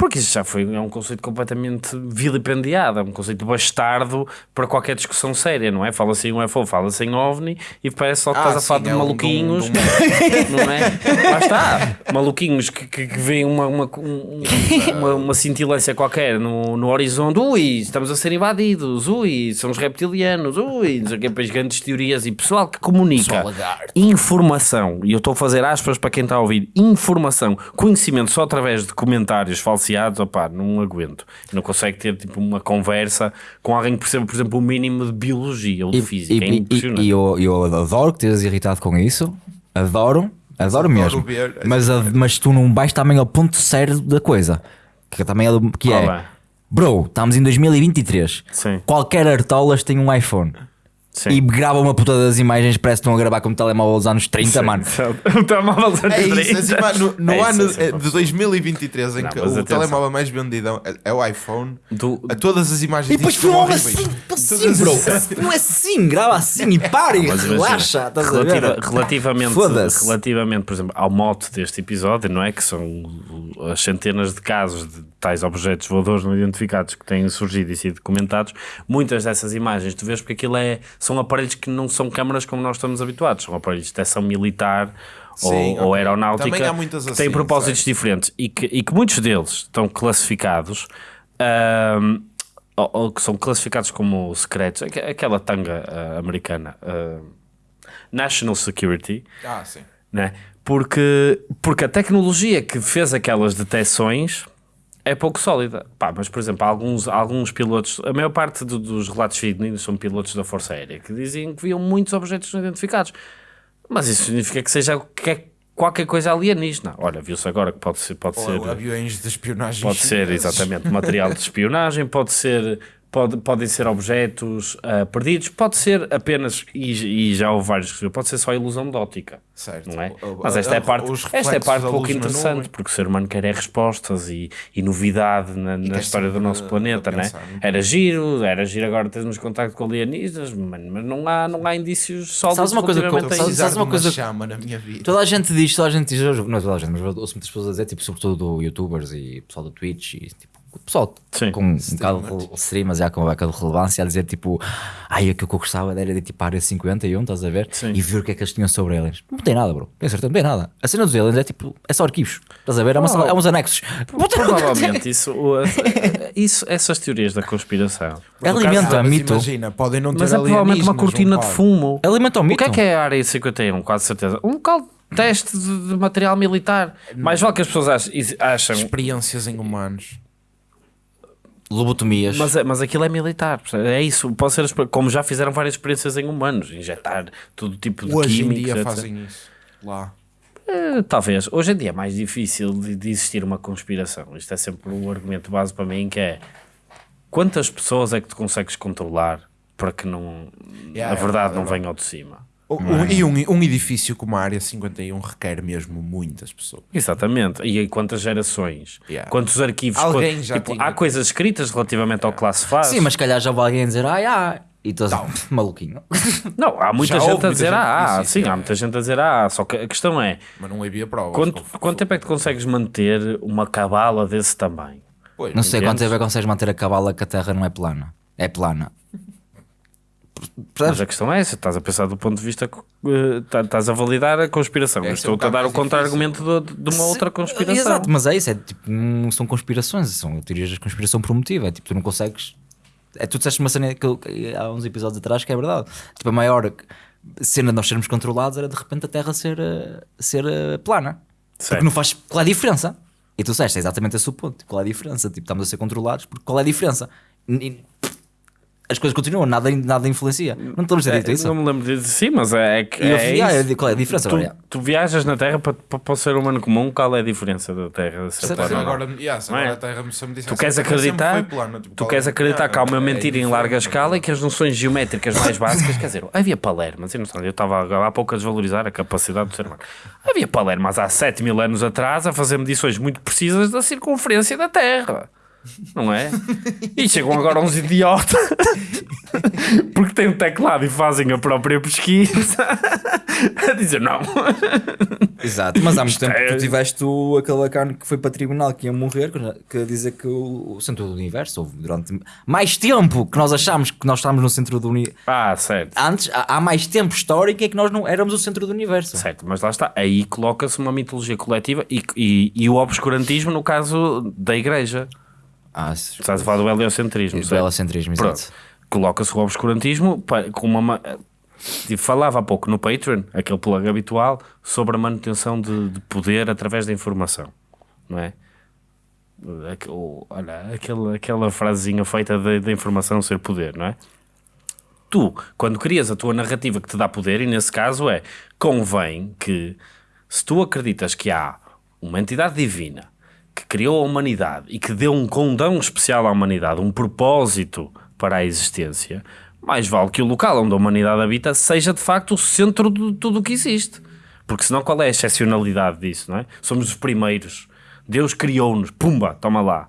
A: Porque isso já foi é um conceito completamente vilipendiado, é um conceito bastardo para qualquer discussão séria, não é? Fala-se em UFO, fala-se em OVNI e parece só que
C: Ah,
A: estás a falar de
C: é um-
A: maluquinhos,
C: de um-
A: não é? Lá está, maluquinhos que, que, que veem uma, uma, um- uma, uma cintilância qualquer no, no horizonte, ui, estamos a ser invadidos, ui, são os reptilianos, ui, não sei o grandes teorias e pessoal que comunica informação, e eu estou a fazer aspas para quem está a ouvir, informação, conhecimento só através de comentários opá, não aguento. Não consegue ter tipo uma conversa com alguém que perceba, por exemplo, o mínimo de biologia ou de física. é
B: e,
A: impressionante.
B: e eu, eu adoro que estejas irritado com isso, adoro, Adoro mesmo.
C: ver.
B: Mas, a- mas tu não vais também ao ponto sério da coisa. Que também é, que
A: Qual
B: é.
A: é?
B: Bro, estamos em 2023.
A: Sim.
B: Qualquer artolas tem um iPhone.
A: Sim.
B: E grava uma puta das imagens, parece que estão a gravar com um telemóvel dos anos 30, mano.
A: O telemóvel dos anos
C: É isso,
A: 30.
C: assim, mano, no, no
A: É isso,
C: ano
A: é sempre
C: eh, de 2023, em
A: Não,
C: que o
A: atenção.
C: telemóvel mais vendido é, é o iPhone,
A: Do-
C: a todas as imagens
B: E depois
C: disto são
B: filma
C: horríveis.
B: assim, assim, bro. Não é assim, grava assim e para e
A: Mas imagina,
B: relaxa. Estás
A: relativa- relativamente, relativamente, por exemplo, ao mote deste episódio, não é? Que são as centenas de casos de tais objetos voadores não identificados que têm surgido e sido documentados. Muitas dessas imagens tu vês porque aquilo é, são aparelhos que não são câmaras como nós estamos habituados, são aparelhos de detecção militar. ou,
C: Sim,
A: ou
C: ok.
A: aeronáutica
C: Também há muitas
A: que têm
C: assim,
A: propósitos
C: certo.
A: diferentes e que, e que muitos deles estão classificados ahm, ou, ou que são classificados como secretos, aqu- aquela tanga ah, americana ah, National Security,
C: Ah, sim.
A: né? porque, porque a tecnologia que fez aquelas detecções é pouco sólida. Pá, mas, por exemplo, alguns, alguns pilotos, a maior parte do- dos relatos fidedignos são pilotos da Força Aérea que diziam que viam muitos objetos não identificados. Mas isso significa que seja que é qualquer coisa alienígena. Olha, viu-se agora que pode ser. Pode
C: Ou
A: ser
C: aviões de espionagem.
A: Pode ser,
C: chineses.
A: exatamente, material de espionagem, pode ser, pode, podem ser objetos ah, perdidos, pode ser apenas, e, e já houve vários que pode ser só ilusão de ótica.
C: Certo.
A: Não é? Mas esta é a parte, esta é parte pouco
C: na
A: interessante,
C: nuvem.
A: porque o ser humano quer é respostas e, e novidade na, na
C: quer
A: história do nosso
C: a-
A: planeta, né? Era giro, era giro agora termos contacto com alienígenas, mas não há, não há indícios sólidos
B: Sabes uma coisa que eu- Sabes- uma
C: de
B: coisa-
C: chama na minha vida.
B: Toda a gente diz, toda a gente diz, não é toda a gente, mas ouço muitas pessoas a dizer, tipo, sobretudo youtubers e pessoal do Twitch e tipo, o pessoal
A: Sim.
B: com um bocado de streamers já com um bocado de relevância a dizer tipo, ai, o que eu gostava era de tipo a área 51, estás a ver?
A: Sim.
B: E ver o que é que eles tinham sobre aliens. Não tem nada, bro. Tem certeza, não tem nada. A cena dos aliens é tipo, é só arquivos, estás a ver? É, uma sala- é uns anexos.
A: Provavelmente isso, o- isso, essas teorias da conspiração.
B: Alimenta
C: Mas
B: mito.
C: Imagina, podem não ter
A: Mas é provavelmente uma cortina
C: um
A: de fumo.
B: Alimenta o
A: O
B: mito.
A: que é que é a área 51? Quase certeza. Um local de teste de, material militar. Mais vale que as pessoas achem. acham
C: Experiências em humanos.
B: Lobotomias.
A: mas, é- mas aquilo é militar. É isso. Pode ser, como já fizeram várias experiências em humanos. Injetar todo tipo de
C: Hoje em
A: químicos.
C: dia
A: etc.
C: fazem isso. Lá.
A: Eh, Talvez. Hoje em dia é mais difícil de, de existir uma conspiração. Isto é sempre um argumento base para mim que é quantas pessoas é que tu consegues controlar para que não,
C: Yeah,
A: a verdade
C: é
A: não venha ao de cima.
C: O- E um, um edifício como a Área 51 requer mesmo muitas pessoas.
A: Exatamente. E quantas gerações?
C: Yeah.
A: Quantos arquivos?
C: Alguém
A: Quant-
C: já
A: tipo,
C: tinha-
A: Há coisas escritas relativamente ao classified?
B: Sim, mas se calhar já vai alguém dizer, ai, ai. E tu maluquinho.
A: Não, há muita
C: Já
A: gente a dizer
C: gente
A: ah, ah,
C: isso,
A: sim,
C: é.
A: há muita gente a dizer ah, só que a questão é
C: Mas não havia provas.
A: quanto, quanto tempo é que tu consegues manter uma cabala desse tamanho?
C: Pois,
B: Não sei
A: Entendes?
B: quanto tempo é que consegues manter a cabala que a Terra não é plana. É plana. Percebes?
A: Mas a questão é essa, estás a pensar do ponto de vista, eh, tá- estás a validar a conspiração.
C: É
A: estou-te
C: um
A: a dar o contra-argumento de, de uma outra conspiração.
B: Exato, mas é isso, é tipo, não são conspirações, são teorias de conspiração por motivo. É tipo, tu não consegues. É, tu disseste uma cena que eu- que há uns episódios atrás que é verdade. Tipo, a maior cena de nós sermos controlados era de repente a Terra ser, eh, ser eh, plana. Porque
A: Certo.
B: não faz. Qual é a diferença? E tu disseste, é exatamente esse o ponto. Qual é a diferença? Tipo, estamos a ser controlados, porque qual é a diferença? E- as coisas continuam, nada, nada influencia. Não lembras de ter dito
A: É,
B: isso?
A: não me lembro disso, sim, mas é, é que
B: E
A: é
B: ah, digo, qual é a diferença?
A: Tu,
B: Agora,
A: tu viajas na Terra para, para, para o ser humano comum, qual é a diferença da Terra ser
B: Certo.
A: plana?
C: Agora, yeah, se
A: é?
C: agora a Terra me- se me
A: Tu queres
C: a
A: acreditar,
C: plana, tipo,
A: tu queres acreditar que há uma
C: é
A: mentira em larga escala e que as noções geométricas mais básicas, quer dizer, havia palermas, eu não sei, eu estava há pouco a desvalorizar a capacidade do ser humano. Havia palermas há 7 mil anos atrás a fazer medições muito precisas da circunferência da Terra. Não é? E chegam agora uns idiotas porque têm um teclado e fazem a própria pesquisa a dizer não.
B: Exato, mas há muito tempo
A: é-
B: que tu tiveste o, aquele bacana que foi para tribunal que ia morrer, que, que dizer que o, o centro do universo houve durante mais tempo que nós achámos que nós estávamos no centro do universo.
A: Ah, certo.
B: Antes, há, há mais tempo histórico é que nós não éramos o centro do universo.
A: Certo, mas lá está. Aí coloca-se uma mitologia coletiva e, e, e o obscurantismo no caso da igreja.
B: Ah, se-
A: Estás a falar do heliocentrismo.
B: do
A: Pronto.
B: exato.
A: Coloca-se o obscurantismo com uma. ma- tipo, Falava há pouco no Patreon, aquele plug habitual, sobre a manutenção de, de poder através da informação. Não é? Aque- o- Olha, aquela, aquela frasezinha feita da informação ser poder, não é? Tu, quando crias a tua narrativa que te dá poder, e nesse caso é convém que Se tu acreditas que há uma entidade divina que criou a humanidade e que deu um condão especial à humanidade, um propósito para a existência, mais vale que o local onde a humanidade habita seja de facto o centro de tudo o que existe. Porque senão qual é a excepcionalidade disso, não é? Somos os primeiros. Deus criou-nos. Pumba, toma lá.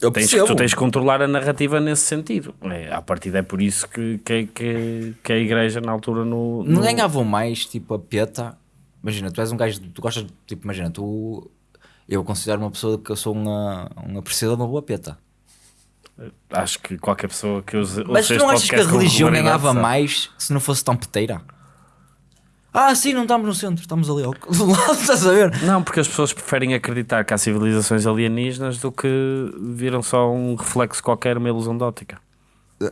B: Eu
A: Tens,
B: percebo.
A: tu tens que controlar a narrativa nesse sentido. É, a partir é por isso que, que, que, que a igreja na altura no...
B: Não
A: no-
B: ganhavam mais, tipo, a peta. Imagina, tu és um gajo, tu gostas, tipo, imagina, tu. Eu considero uma pessoa que eu sou uma, um apreciador de uma boa peta.
A: Acho que qualquer pessoa que use
B: Mas tu não achas que a religião ganhava mais se não fosse tão peteira? Ah, sim, não estamos no centro, estamos ali ao do lado, estás a ver?
A: Não, porque as pessoas preferem acreditar que há civilizações alienígenas do que viram só um reflexo qualquer, uma ilusão de óptica.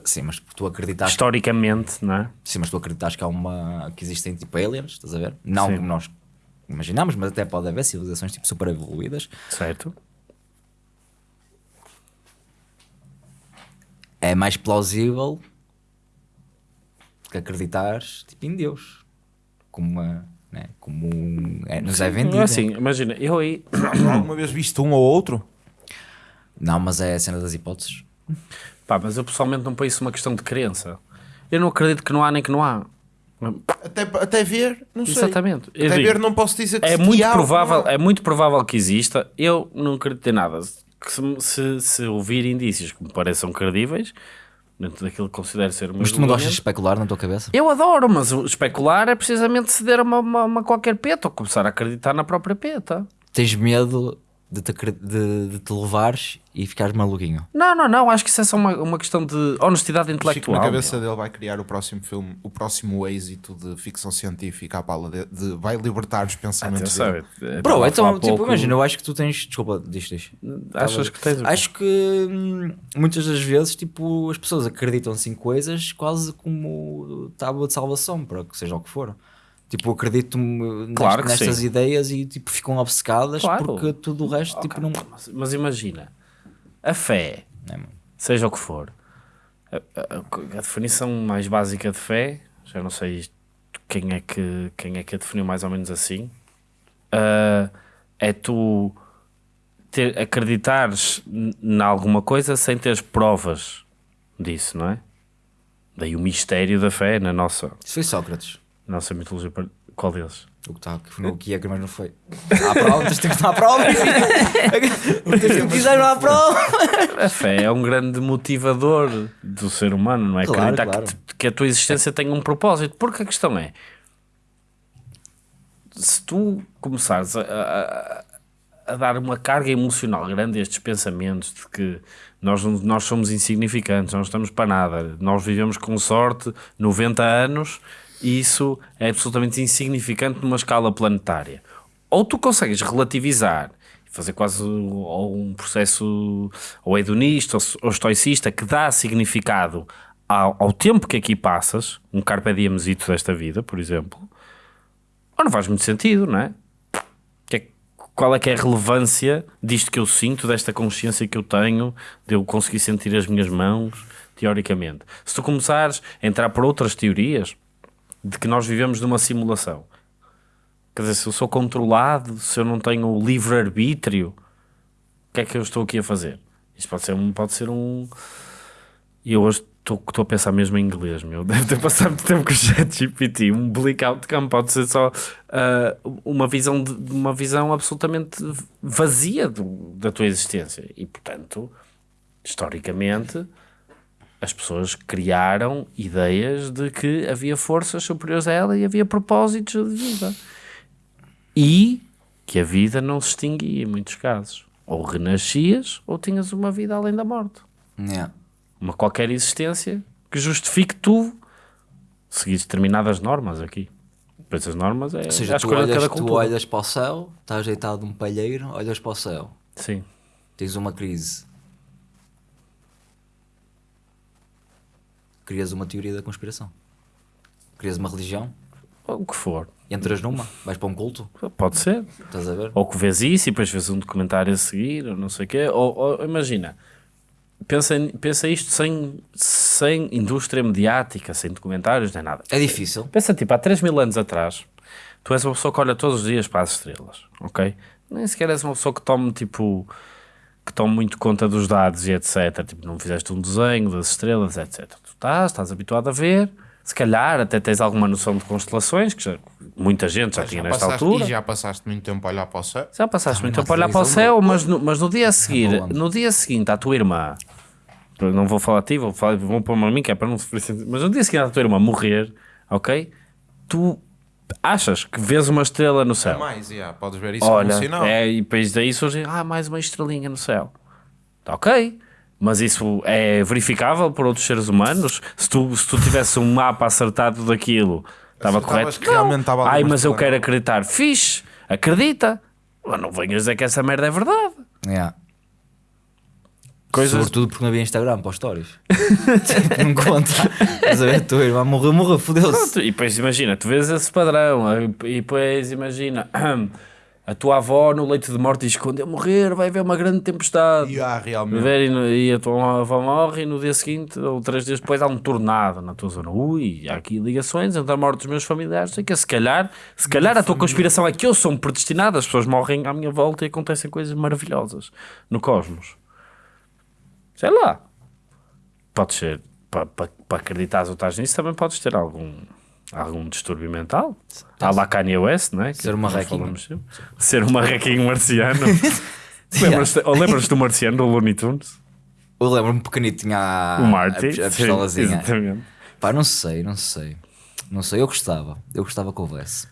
B: Sim, mas tu acreditas,
A: Historicamente, não é?
B: sim, mas tu acreditas que há uma que existem tipo aliens, estás a ver? Não
A: Sim.
B: como nós imaginamos, mas até pode haver civilizações tipo super evoluídas.
A: Certo?
B: É mais plausível que acreditares tipo, em Deus, como uma, né? como um- é, nos é vendido.
A: Não é assim, imagina, eu aí.
C: Alguma vez visto um ou outro?
B: Não, mas é a cena das hipóteses.
A: Pá, mas eu pessoalmente não ponho isso uma questão de crença. Eu não acredito que não há nem que não há.
C: Até, até ver, não sei.
A: Exatamente. Eu
C: Até
A: digo,
C: ver, não posso dizer que
A: é
C: se
A: muito
C: há
A: provável,
C: não há.
A: é muito provável que exista. Eu não acredito em nada. Que se, se, se ouvir indícios que me pareçam credíveis, dentro daquilo que considero ser
B: Mas tu não gostas de especular na tua cabeça?
A: Eu adoro, mas especular é precisamente ceder a uma, uma, uma qualquer peta ou começar a acreditar na própria peta.
B: Tens medo de te, de, de te levares e ficares maluquinho.
A: Não, não, não. Acho que isso é só uma, uma questão de honestidade
C: Chico,
A: intelectual.
C: na cabeça dele vai criar o próximo filme, o próximo êxito de ficção científica à bala de, de- vai libertar os pensamentos
A: Atenção,
C: dele.
A: eu- eu
B: Bro, então, tipo,
A: pouco-
B: imagina, eu acho que tu tens. Desculpa, diz, diz.
A: Achas que tens?
B: Acho que hum, muitas das vezes, tipo, as pessoas acreditam-se em coisas quase como tábua de salvação, para que seja o que for. Tipo, acredito
A: Claro que
B: nestas
A: sim.
B: ideias e tipo, ficam obcecadas
A: Claro.
B: porque tudo o resto tipo, não.
A: Mas, mas imagina, a fé,
B: É,
A: seja o que for, a, a- a definição mais básica de fé, já não sei quem é que, quem é que a definiu mais ou menos assim, ah, é tu ter, acreditares em alguma coisa sem teres provas disso, não é? Daí o mistério da fé na nossa,
B: Isso foi Sócrates.
A: Nossa mitologia. Qual deles?
B: O que está que foi o que é, mas não foi. Há prova, tens de estar à prova. Tens que quiser, não há prova.
A: A fé é um grande motivador do ser humano, não é?
B: Claro,
A: Acreditar
B: claro.
A: Que, que a tua existência tem um propósito. Porque a questão é: se tu começares a, a- a dar uma carga emocional grande a estes pensamentos de que nós, não- nós somos insignificantes, não estamos para nada, nós vivemos com sorte 90 anos e isso é absolutamente insignificante numa escala planetária. Ou tu consegues relativizar fazer quase ou um processo ou hedonista ou, estoicista que dá significado ao, ao tempo que aqui passas, um carpe diemzito desta vida, por exemplo, ou não faz muito sentido, não é? É- qual é que é a relevância disto que eu sinto, desta consciência que eu tenho, de eu conseguir sentir as minhas mãos, teoricamente? Se tu começares a entrar por outras teorias de que nós vivemos numa simulação, quer dizer, se eu sou controlado, se eu não tenho livre-arbítrio, o que é que eu estou aqui a fazer? Isto pode ser um. Pode ser um... E eu hoje estou a pensar mesmo em inglês, meu. Deve ter passado muito tempo com o chat GPT. Um bleak outcome pode ser só ah, uma, visão de, uma visão absolutamente vazia do- da tua existência. E, portanto, historicamente, as pessoas criaram ideias de que havia forças superiores a ela e havia propósitos de vida. E que a vida não se extinguia em muitos casos. Ou renascias ou tinhas uma vida além da morte
B: Yeah.
A: uma qualquer existência que justifique tu seguir determinadas normas aqui. Depois as normas é
B: Ou
A: a
B: seja, tu
A: escolha de
B: olhas,
A: cada
B: tu olhas para o céu, estás deitado num palheiro, olhas para o céu,
A: Sim.
B: tens uma crise. Crias uma teoria da conspiração. Crias uma religião,
A: O que for.
B: entras numa, vais para um culto,
A: Pode ser.
B: estás a ver?
A: Ou que vês isso e depois vês um documentário a seguir, ou não sei o quê. Ou, ou imagina, pensa, pensa isto sem, sem indústria mediática, sem documentários, nem nada.
B: É difícil.
A: Pensa tipo, há 3 mil anos atrás, Tu és uma pessoa que olha todos os dias para as estrelas, ok? Nem sequer és uma pessoa que tome tipo que tome muito conta dos dados e etc. Tipo, não fizeste um desenho das estrelas, etc. Tu estás, estás habituado a ver, se calhar até tens alguma noção de constelações, que já- muita gente já, tinha nesta
C: passaste,
A: altura.
C: E já passaste muito tempo a olhar para o céu.
A: Já passaste muito
B: não
A: tempo a olhar para o
B: televisão,
A: céu, mas no, mas no dia a seguir,
B: Boa.
A: no dia seguinte, à tua irmã, não vou falar a ti, vou, falar, vou pôr-me a mim, que é para não sofrer mas no dia seguinte à tua irmã morrer, ok? Tu achas que vês uma estrela no céu.
C: Mais, yeah, podes ver isso como um
A: Olha,
C: sinal.
A: é, e depois daí surge, ah, mais uma estrelinha no céu. Tá ok, mas isso é verificável por outros seres humanos? Se tu, se tu tivesse um mapa acertado daquilo, estava correto?
C: que realmente estava
A: Ai, mas eu quero acreditar. Fixe, acredita. Mas não venhas dizer que essa merda é verdade.
B: Yeah.
A: Coisas-
B: Sobretudo porque não havia Instagram para os stories. tipo, não conta. Estás a ver? Tua irmã morreu, morreu, fodeu-se.
A: E depois imagina, tu vês esse padrão, e depois imagina, a tua avó no leito de morte diz: quando eu morrer vai haver uma grande tempestade.
C: E há realmente.
A: Ver e, e a tua avó morre e no dia seguinte ou três dias depois há um tornado na tua zona. Ui, há aqui ligações entre a morte dos meus familiares. Sei que se calhar, se calhar a tua conspiração é que eu sou um predestinado, as pessoas morrem à minha volta e acontecem coisas maravilhosas no cosmos. Sei lá. Pode ser, para pa, pa acreditares ou estás nisso, também podes ter algum, algum distúrbio mental. Há lá Kanye West, né? Que
B: Ser um
A: falamos sempre. Ser um marrequinho marciano. Lembras-te ou lembras do marciano do Looney Tunes?
B: Eu lembro-me pequenito, tinha a,
A: o Marty.
B: a, a
A: sim,
B: pistolazinha.
A: exatamente.
B: Pá, não sei, não sei. Não sei, eu gostava. Eu gostava que houvesse.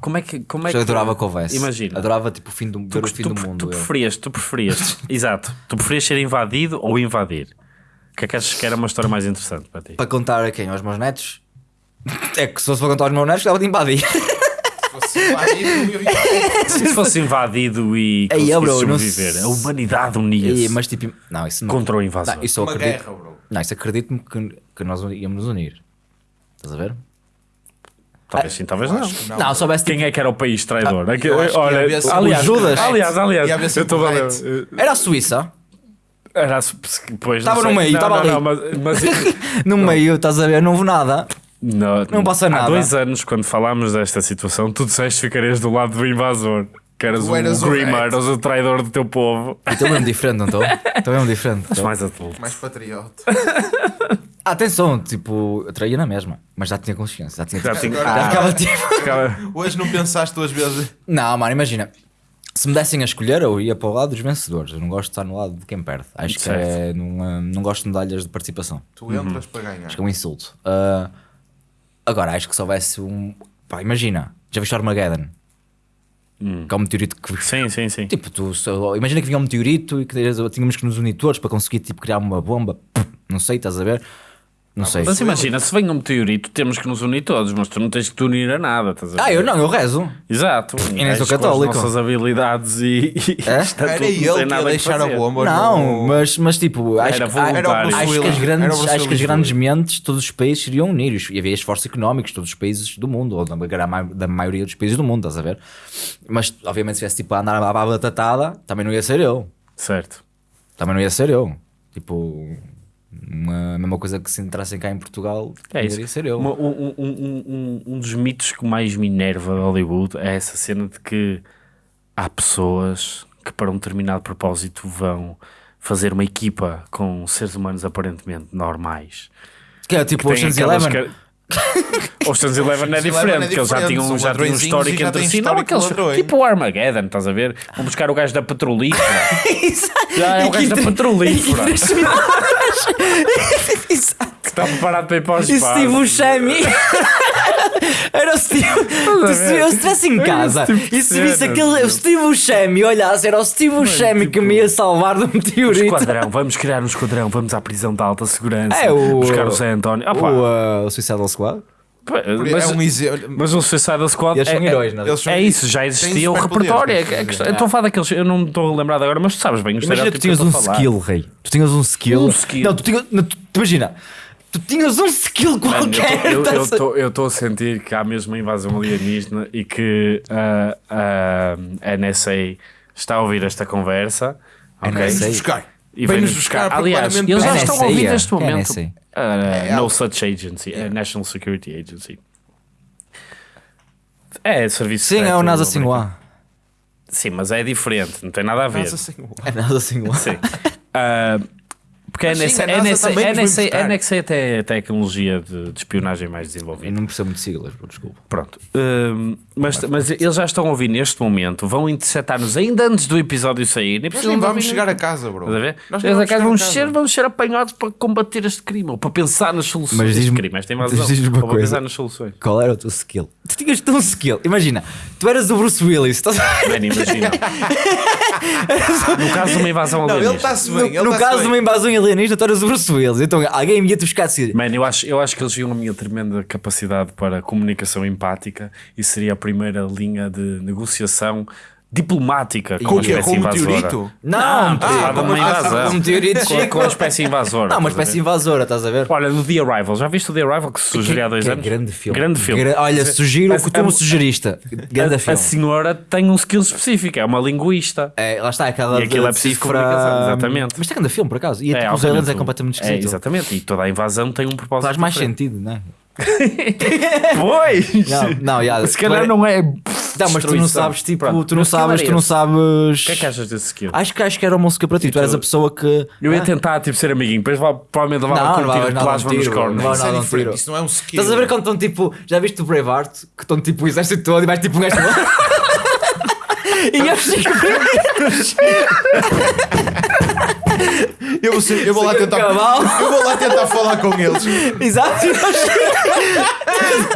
A: Como é que. Como é
B: eu
A: que
B: adorava que houvesse.
A: Imagina.
B: Adorava tipo o fim do, ver o fim
A: tu,
B: do
A: tu,
B: mundo.
A: tu
B: eu.
A: preferias, tu preferias, exato, tu preferias ser invadido ou invadir? O que é que achas que era uma história mais interessante para ti?
B: Para contar a quem? Aos meus netos? É que se fosse para contar aos meus netos, gostava de invadir.
A: Se fosse invadido e
B: Ei,
A: conseguisse
B: bro, não
A: sobreviver,
B: se-
A: a humanidade unia-se
B: E, mas tipo, não, isso não.
A: contra o invasor.
B: Não, isso eu
C: Uma
B: acredito.
C: guerra, bro.
B: Não, isso acredito-me que, que nós íamos nos unir. Estás a ver?
A: Talvez sim, talvez não.
B: Não,
C: não.
B: se soubesse
A: Quem é que era o país traidor? Aqui-
C: ia
A: olha,
C: sempre
A: aliás,
B: o Judas.
A: aliás, aliás,
C: haver
A: eu estou
C: o
A: a ver.
C: Red.
B: Era a Suíça.
A: Era, pois, não
B: Estava no meio,
A: Não,
B: estava
A: não,
B: ali.
A: não, mas, mas
B: No meio, estás a ver? Não houve nada.
A: Não,
B: Não passa
A: há
B: nada.
A: dois anos, quando falámos desta situação, tu disseste que ficarias do lado do invasor. Que eras
C: Tu eras o
A: Grimmer, eras o traidor do teu povo.
B: Estou mesmo diferente, não estou? Estou mesmo diferente.
A: Estás
B: tô.
A: mais adulto.
C: Mais patriota.
B: Atenção, tipo, eu traía na mesma, mas já tinha consciência. Já tinha.
A: Já tinha-
B: já
A: Ah.
B: ficava tipo.
A: Ficava-
C: Hoje não pensaste duas vezes.
B: Não, mano, imagina. Se me dessem a escolher, eu ia para o lado dos vencedores. Eu não gosto de estar no lado de quem perde. Acho que é. Não, não gosto de medalhas de participação.
C: Tu entras para ganhar.
B: Acho que é um insulto. Ah, agora, acho que se houvesse um. Pá, imagina, já viste Armageddon? Que é um meteorito que.
A: Sim, sim, sim.
B: Tipo, tu, só- imagina que vinha um meteorito e que tínhamos que nos unir todos para conseguir tipo, criar uma bomba. Não sei, estás a ver? Não sei.
A: Mas imagina, se vem um meteorito, temos que nos unir todos, mas tu não tens que te unir a nada. Estás a ver?
B: Ah, eu não, eu rezo.
A: Exato.
B: nem sou
A: que com
B: católico.
A: As nossas habilidades e. e
B: É?
A: está
C: Era
A: tudo,
C: ele que ia deixar a bomba.
B: Não, mas, mas tipo, acho,
A: Era
B: que- acho que as grandes, acho que as grandes mentes, todos os países seriam unir e havia esforços económicos, todos os países do mundo, ou da, maioria dos países do mundo, estás a ver? Mas obviamente se tivesse tipo a andar a batatada, também não ia ser eu.
A: Certo.
B: Também não ia ser eu. Tipo, uma, mesma coisa que se entrassem cá em Portugal,
A: É isso.
B: ser eu.
A: Uma- um, um, um, um, um dos mitos que mais me enerva de Hollywood é essa cena de que há pessoas que para um determinado propósito vão fazer uma equipa com seres humanos aparentemente normais.
B: Que é tipo
A: Tem
B: Ocean's
A: aquelas
B: Eleven.
A: ca- Ocean's Eleven é diferente,
C: é
A: porque eles já tinham, já tinham um histórico entre si. Não, aqueles,
C: ladrões.
A: tipo o Armageddon, estás a ver? Vão buscar o gajo da petrolífera.
B: Exato.
A: Já é o gajo da petrolífera.
B: Exato.
A: está preparado para ir para o
B: E
A: espaço.
B: Steve Buscemi Era o Steve se eu estivesse em casa
A: tipo
B: E se visse aquele o. Steve Buscemi Olhasse, era o Steve Buscemi que me ia salvar do
A: Um
B: meteorito
A: esquadrão, vamos criar um esquadrão, vamos à prisão de alta segurança.
B: É o
A: buscar o Zé António. Ah,
B: uh, o Suicidal Squad
A: pá,
C: É
A: mas,
C: um exemplo.
A: mas o Suicide Squad
B: Eles
A: é,
B: são heróis, não é?
C: São-
A: é isso, já existia o repertório. É,
C: quer
A: é questão- eu estou a falar daqueles, eu não me estou lembrado agora, mas tu sabes bem o
B: Imagina tu tinhas um
A: a
B: skill, rei Tu tinhas um skill
A: Um skill.
B: Não, tu tinhas não, tu, Imagina Tu tinhas um skill
A: Mano,
B: qualquer a-
A: estou- eu estou a sentir que há mesmo uma invasão alienígena e que ah, a NSA está a ouvir esta conversa. ok?
B: NSA?
C: buscar.
A: E
C: Vem-nos buscar.
A: Aliás, eles já estão a ouvir
B: é.
A: neste momento. Ah,
C: É,
A: no such agency, a National Security Agency. É, serviço
B: Sim, é o NASA. Sinhua.
A: Sim, mas é diferente, não tem nada a ver.
C: Nossa Senhora.
B: É NASA Sinhua.
A: Sim. Ah, porque é
C: sim,
A: NSA,
C: a NASA
A: NSA,
C: também nos vai
A: NSA,
C: importar.
A: NSA até tecnologia de, de espionagem mais
B: Eu
A: desenvolvida.
B: não percebo muito siglas, desculpa.
A: Pronto. Hum, mas, mas eles já estão a ouvir neste momento, vão interceptar-nos ainda antes do episódio sair. Nem
C: Nós
A: precisam
C: nem
A: de
C: vamos chegar a casa, bro.
A: Estás a ver?
C: Nós nem
A: a casa
C: a
A: ser, vamos ser apanhados para combater este crime ou para pensar nas soluções.
B: Mas
A: Este
B: diz-me- diz-me uma
A: para
B: coisa.
A: pensar nas soluções.
B: Qual era o teu skill? Tu tinhas tão skill. Imagina, tu eras o Bruce Willis. Estás a ver?
A: Man, imagina. no caso de uma invasão
C: Não, ele está-se bem. ele
B: no
C: está-se
B: caso de
C: bem.
B: uma invasão alienígena, tu eras o Bruce Willis. Então alguém ia-te buscar assim.
A: Man, eu acho, eu acho que eles viam a minha tremenda capacidade para comunicação empática e seria a primeira linha de negociação diplomática com
C: Com
A: a
C: o quê?
A: espécie
C: Com
A: invasora.
C: meteorito?
B: Não,
A: Ah,
B: ah,
A: de uma invasão.
B: um meteorito
A: Com, com a espécie invasora.
B: Não, uma
A: a
B: espécie invasora, estás a ver?
A: Olha, no The Arrival, já viste o The Arrival que se sugeriu há dois
B: Que é
A: anos?
B: grande filme.
A: Grande filme.
B: Gra- Olha, sugiro o
A: A-
B: que tu
A: a-
B: me sugeriste. Grande
A: a, a
B: filme.
A: senhora tem um skill específico, é uma linguista.
B: É, lá está, aquela
A: E aquilo
B: de
A: é preciso
B: cifra-
A: comunicação, exatamente.
B: Mas tem grande filme, por acaso. E tipo, os aliens é completamente
A: É,
B: esquisito.
A: exatamente, e toda a invasão tem um propósito.
B: Faz mais
A: diferente.
B: sentido, não é?
A: Pois!
B: Não, não, já,
A: Se calhar não é.
B: Não, mas tu não sabes, tipo,
A: Pronto,
B: tu não sabes, tu não sabes.
A: O que é que achas desse skill?
B: Acho que acho que era uma música para ti. Tu eras a pessoa que.
A: Eu ia
B: Ah,
A: tentar tipo, ser amiguinho, depois provavelmente
B: Não,
A: levava
B: não
A: de
B: nada
A: plasma
B: de
A: nos cornos.
B: não
C: Isso é
B: não.
C: Isso não é um skill.
B: Estás a ver quando estão tipo. Já viste o Braveheart? Que estão tipo o exército todo e vais tipo um gajo. E eu fico
C: Eu vou, ser- eu vou lá tentar.
B: cavalo.
C: Eu vou lá tentar falar com eles.
B: Exato.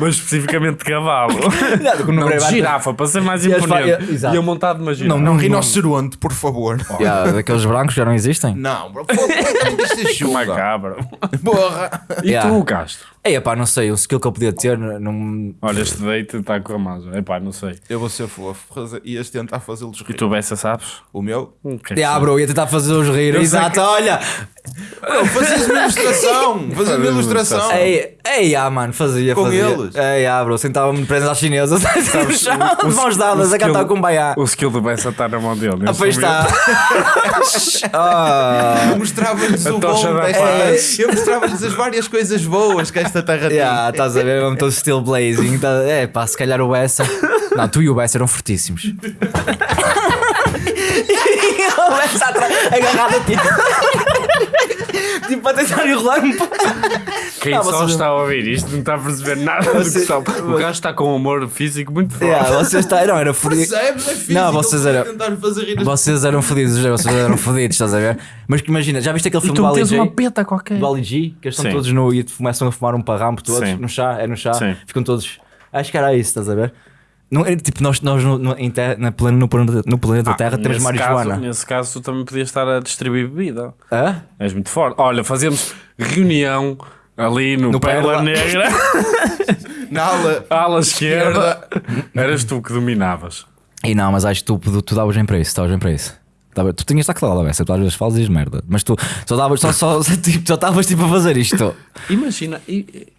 A: Mas especificamente de cavalo.
B: No
A: Não, de
B: Braveheart-
A: girafa, para ser mais
B: E
A: imponente.
B: exato.
A: E eu montado numa girafa.
B: Não,
C: Um rinoceronte, por favor.
B: Yeah, daqueles brancos já não existem?
C: Não, bro. Isto é chuva.
A: Macabra.
C: Porra.
A: E
B: Yeah.
A: tu, Castro?
B: Ei, pá, não sei, o skill que eu podia ter não.
A: Olha, este date está com a mão. Epá, não sei.
C: Eu vou ser fofo. fazer- Ias tentar fazê-los
A: E
C: rir.
A: tu, Bessa, sabes?
C: O meu?
A: É que
B: Yeah, bro, ia tentar fazer-os rir. Exato, olha.
C: Não, fazias uma ilustração. Fazias uma ilustração.
B: Ei, ei, ah, mano, fazia,
C: Com
B: fazia.
C: eles?
B: Ei, ah, bro, sentava-me preso às chinesas. Sabes, de mãos dadas, a cantar com baiá.
A: O skill do Bessa está na mão dele.
B: Ah, pois está. Ah.
C: Eu mostrava-lhes o bom desta. Eu mostrava-lhes as várias coisas boas que esta terra tem.
B: Yeah, estás a ver, mesmo todo still blazing. Tá, é, pá, se calhar o Bessa. Não, tu e o Bessa eram fortíssimos. e o Bessa atrás, agarrado a ti. tipo, a tentar enrolar-me.
A: Quem
B: Ah,
A: só
B: vocês-
A: está a ouvir isto não está a perceber nada do que está. O gajo está com um humor físico muito forte.
B: Yeah, vocês está, não, era fodido.
C: Percebes? É físico.
B: Não, vocês eram- Vocês eram fodidos, vocês eram fodidos, estás a ver? Mas que imagina, já viste aquele filme do Ali G?
A: uma peta qualquer.
B: Do Ali G, que eles estão
A: Sim.
B: todos no. e começam a fumar um parrampo todos,
A: Sim.
B: no chá, é no chá,
A: Sim.
B: ficam todos. Acho que era isso, estás a ver? Não, é, tipo, nós, nós no, no, terra, na plano, no planeta, no planeta
A: Ah,
B: Terra temos.
A: Caso, nesse caso, tu também podias estar a distribuir bebida.
B: Hã?
A: És muito forte. Olha, fazemos reunião ali no,
B: No
A: Pérola
B: Pérola.
A: Negra,
C: Na ala.
A: ala esquerda. Eras tu que dominavas.
B: E não, mas acho que tu, tu davas bem para isso, davas bem para isso. Tu tinhas estar claro, Bessa, tu às vezes falas e dizes merda, mas tu só davas, só, só, tipo, só estavas tipo a fazer isto.
A: Imagina. e-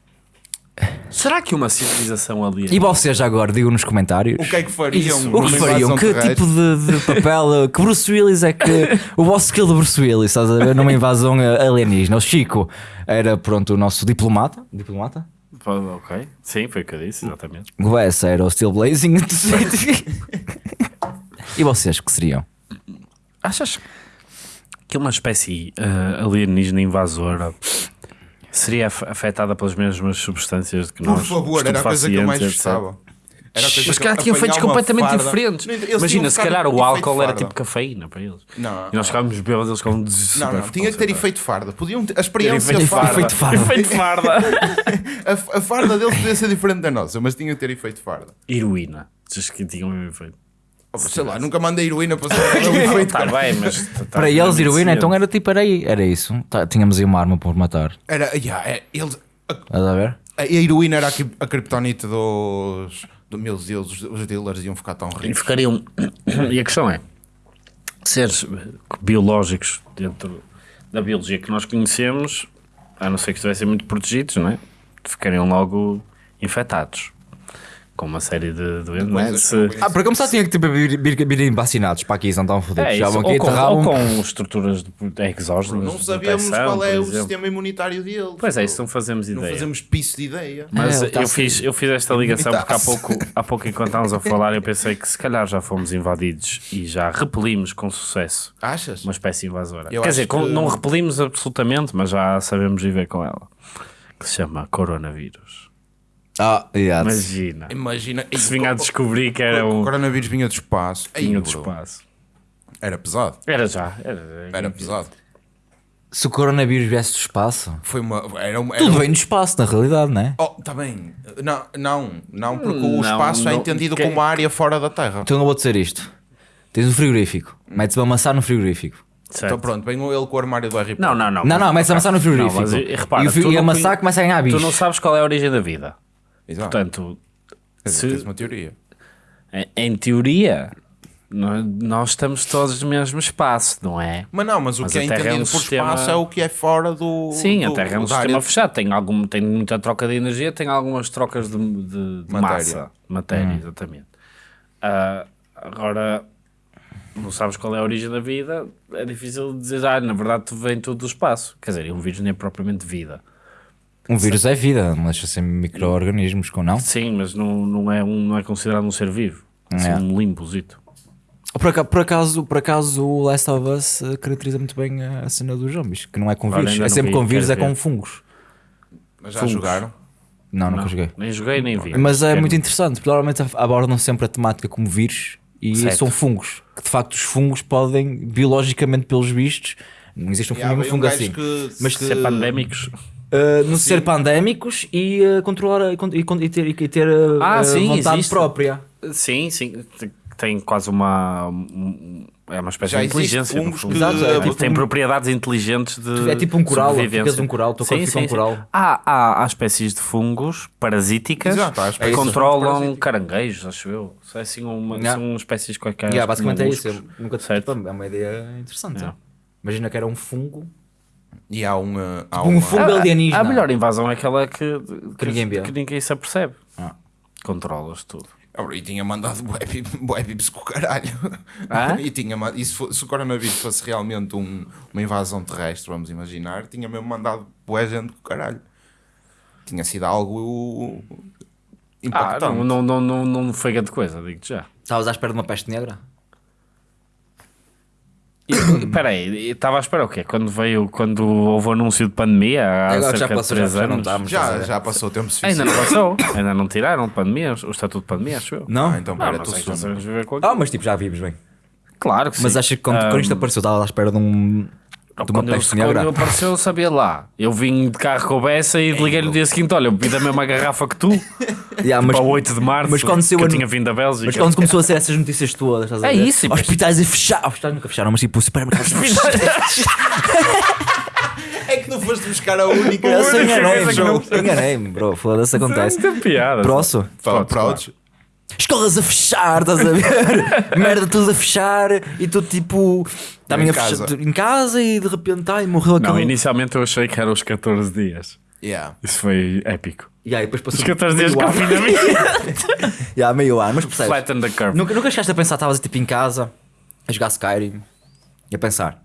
A: Será que uma civilização ali.
B: E vocês agora, digam nos comentários.
C: O que é que fariam?
A: Isso.
B: O que fariam? Que
C: terrestre?
B: tipo de, de papel? Que Bruce Willis é que. O vosso skill de Bruce Willis, estás a ver? Numa invasão alienígena. O Chico era, pronto, o nosso diplomata. Diplomata?
A: Ok, sim, foi o que eu disse, exatamente.
B: O Wes era o Steel Blazing. e vocês que seriam?
A: Achas que uma espécie ah, alienígena invasora seria af- afetada pelas mesmas substâncias que
C: Por
A: nós?
C: favor, era a coisa que eu mais gostava.
A: Mas calhar tinham feitos completamente
C: farda.
A: diferentes.
C: Eles
A: Imagina, se calhar o álcool era tipo cafeína para eles.
C: Não,
A: E nós ficávamos bêbados, eles ficavam des-
C: Não, não, tinha que ter efeito farda. Podiam ter, a
A: Ter
C: experiência
A: efeito
C: farda.
B: Efeito farda.
A: Efeito farda.
C: A, a farda deles podia ser diferente da nossa, mas tinha que ter efeito farda.
A: Heroína. Diz que tinham um efeito.
C: Sei lá, nunca mandei heroína para efeito.
A: Está bem, mas. tá- tá
B: Para eles, heroína, então era tipo, era, aí, era isso. Tá, tínhamos aí uma arma para matar.
C: Era, yeah, é, eles, a,
B: Estás a ver?
C: a heroína era a, a criptonite dos, dos meus deuses, os dealers iam ficar tão
A: E
C: ricos.
A: ficariam. E a questão é: seres biológicos dentro da biologia que nós conhecemos, a não ser que estivessem muito protegidos, não é? Ficariam logo infectados. Com uma série de doenças.
C: não
A: se-
B: Ah, para começar tinha que tipo, vir, vir, virem vacinados para aqui, não estão fodidos.
A: é
B: Já vão aqui
A: ou, com, ou com estruturas de- exógenas.
C: Não sabemos qual é o sistema imunitário deles.
A: Pois é, isso não fazemos
C: Não
A: ideia.
C: fazemos piso de ideia.
A: Mas
B: É, tá
A: eu, fiz, eu fiz esta ligação porque há pouco, há pouco, enquanto estávamos a falar, eu pensei que se calhar já fomos invadidos e já repelimos com sucesso
C: Achas?
A: uma espécie invasora.
C: Eu
A: Quer dizer,
C: que-
A: não repelimos absolutamente, mas já sabemos viver com ela. Que se chama coronavírus.
B: Ah, yeah.
A: Imagina.
C: Imagina.
A: Se vinha a descobrir que era
C: O
A: um
C: coronavírus vinha do espaço.
A: De
C: bro,
A: espaço.
C: Era pesado.
A: Era já. Era,
C: Era pesado.
B: Se o coronavírus viesse do espaço,
C: Foi uma. Era uma era
B: tudo
C: um-
B: vem do espaço, na realidade, não é?
C: Oh, tá bem. Não, não, não porque
A: Não,
C: o espaço é
A: não.
C: entendido
A: Que-
C: como uma área fora da Terra.
B: Então eu vou dizer isto: tens um frigorífico, metes uma maçã no frigorífico.
A: Certo.
C: Então pronto, vem ele com o armário do Harry Potter.
A: Não, não, não.
B: Não, não, metes a maçã no frigorífico.
A: Não, mas, e- repara,
B: e, o
A: tu
B: e a
A: não
B: maçã
A: conhe-
B: começa a ganhar
A: Tu
B: bichos.
A: não sabes qual é a origem da vida.
C: Exato.
A: Portanto,
C: dizer, tens
A: se,
C: uma teoria.
A: em, em teoria, nó- nós estamos todos no mesmo espaço, não é?
C: Mas não, mas o
A: Mas
C: que é
A: a é
C: entendido
A: um
C: por
A: sistema-
C: espaço é o que é fora do.
A: Sim, a
C: do,
A: Terra é um sistema
C: área-
A: fechado, tem, algum, tem muita troca de energia, tem algumas trocas de, de- de
C: Matéria.
A: massa, matéria, exatamente. Ah, agora, não sabes qual é a origem da vida, é difícil dizer, ah, na verdade tu vem tudo do espaço. Quer dizer, um vírus nem é propriamente vida.
B: Um vírus é vida, não deixa ser micro-organismos com não.
A: Sim, mas não, não, é, um, não é considerado um ser vivo. É assim,
B: É.
A: um limbozito.
B: Por acaso, por, acaso, por acaso o Last of Us eh, caracteriza muito bem a cena dos zombies, que não é com vírus, é sempre
A: vi,
B: com vírus, é com fungos.
C: Mas já
A: Fungos.
C: jogaram?
B: Não, nunca
A: Não,
B: joguei.
A: Nem joguei, nem vi.
B: Mas é muito interessante, porque normalmente abordam sempre a temática como vírus e
A: Certo.
B: são fungos. Que de facto os fungos podem, biologicamente pelos vistos, não existe um fungo,
C: um
B: fungo assim.
C: que-
B: Mas
C: que-
A: Ser pandémicos.
B: Uh, não ser pandémicos e uh, controlar e, e, ter, e ter uh,
A: Ah,
B: uh,
A: sim,
B: vontade
A: existe.
B: própria.
A: Sim, sim. Tem quase uma. um- É uma espécie
C: Já
A: de inteligência. no fundo.
C: que-
B: Exato, é
A: É,
B: tipo
A: tem
B: um-
A: propriedades inteligentes de.
B: É tipo um coral, ficas um coral, corpo
A: Sim,
B: fica um
A: sim.
B: coral.
A: Há, há, há espécies de fungos parasíticas
C: Exato,
A: que
C: fungos
A: controlam caranguejos, acho eu. São, assim uma,
B: Yeah.
A: são espécies quaisquer.
B: Yeah, basicamente é isso. eu nunca
A: Certo.
B: é uma ideia interessante.
A: Yeah.
B: Imagina que era um fungo.
C: E há um. uh, há
B: Um
C: uma-
B: fungo alienígena.
A: A melhor invasão é aquela que, que,
B: ninguém vê.
A: que ninguém se apercebe.
B: Ah.
A: Controlas tudo.
C: Ah, E tinha mandado bué pip- bué pips com o caralho.
A: Ah?
C: E tinha, e se, se o coronavírus fosse realmente um- uma invasão terrestre, vamos imaginar, tinha mesmo mandado bué gente com o caralho. Tinha sido algo
A: Ah,
C: impactante.
A: não, não, não, não, não foi grande coisa, digo-te já.
B: Estavas à espera de uma peste negra?
A: Espera aí, estava à espera o quê? Quando veio, quando houve o anúncio de pandemia há
B: Agora já
A: cerca de
B: passou,
A: 3
B: já- já não
A: anos?
B: estamos.
C: já, já passou o tempo suficiente.
A: Ainda não passou, ainda não tiraram de pandemia, o estatuto de pandemia, acho eu.
B: Não?
C: Ah, então
A: Não,
C: pera,
A: mas
C: tu
A: é já sabemos viver com.
B: Ah, mas tipo, já vives bem.
A: Claro que sim.
B: Mas achas que quando, quando isto
A: Ah,
B: apareceu, estavas à espera de um. De uma
A: quando,
B: peste
A: eu, quando eu apareceu, eu sabia lá. Eu vim de carro com o Bessa e liguei no dia seguinte: olha, eu bebi da mesma garrafa que tu,
B: Yeah, mas,
A: para o 8 de março,
B: mas quando
A: que eu
B: a
A: tinha vindo da Bélgica.
B: mas quando começou a ser essas notícias todas, estás a
A: É
B: ver?
A: isso, e depois-
B: Hospitais a fechar. Hospitais nunca fecharam, mas tipo, supermercados
C: É que não foste buscar a única.
B: Eu sei, enganei-me,
A: não-
B: bro. Enganei-me, bro. Foda-se, acontece.
A: Tem piada.
B: Próximo.
C: Fala,
A: Pronto.
B: Escolas a fechar, estás a ver? Merda, tudo a fechar e tu tipo. Também
C: Em
B: a fechar
C: casa.
B: em casa e de repente ai, morreu
A: Não,
B: aquele.
A: inicialmente eu achei que eram os 14 dias.
C: Yeah.
A: Isso foi épico.
B: E aí depois passou
A: Os 14 dias de confinamento.
B: Yeah, meio ano, mas percebes?
A: Flatten the curve.
B: Nunca, nunca chegaste a pensar, estavas tipo em casa a jogar Skyrim e a pensar.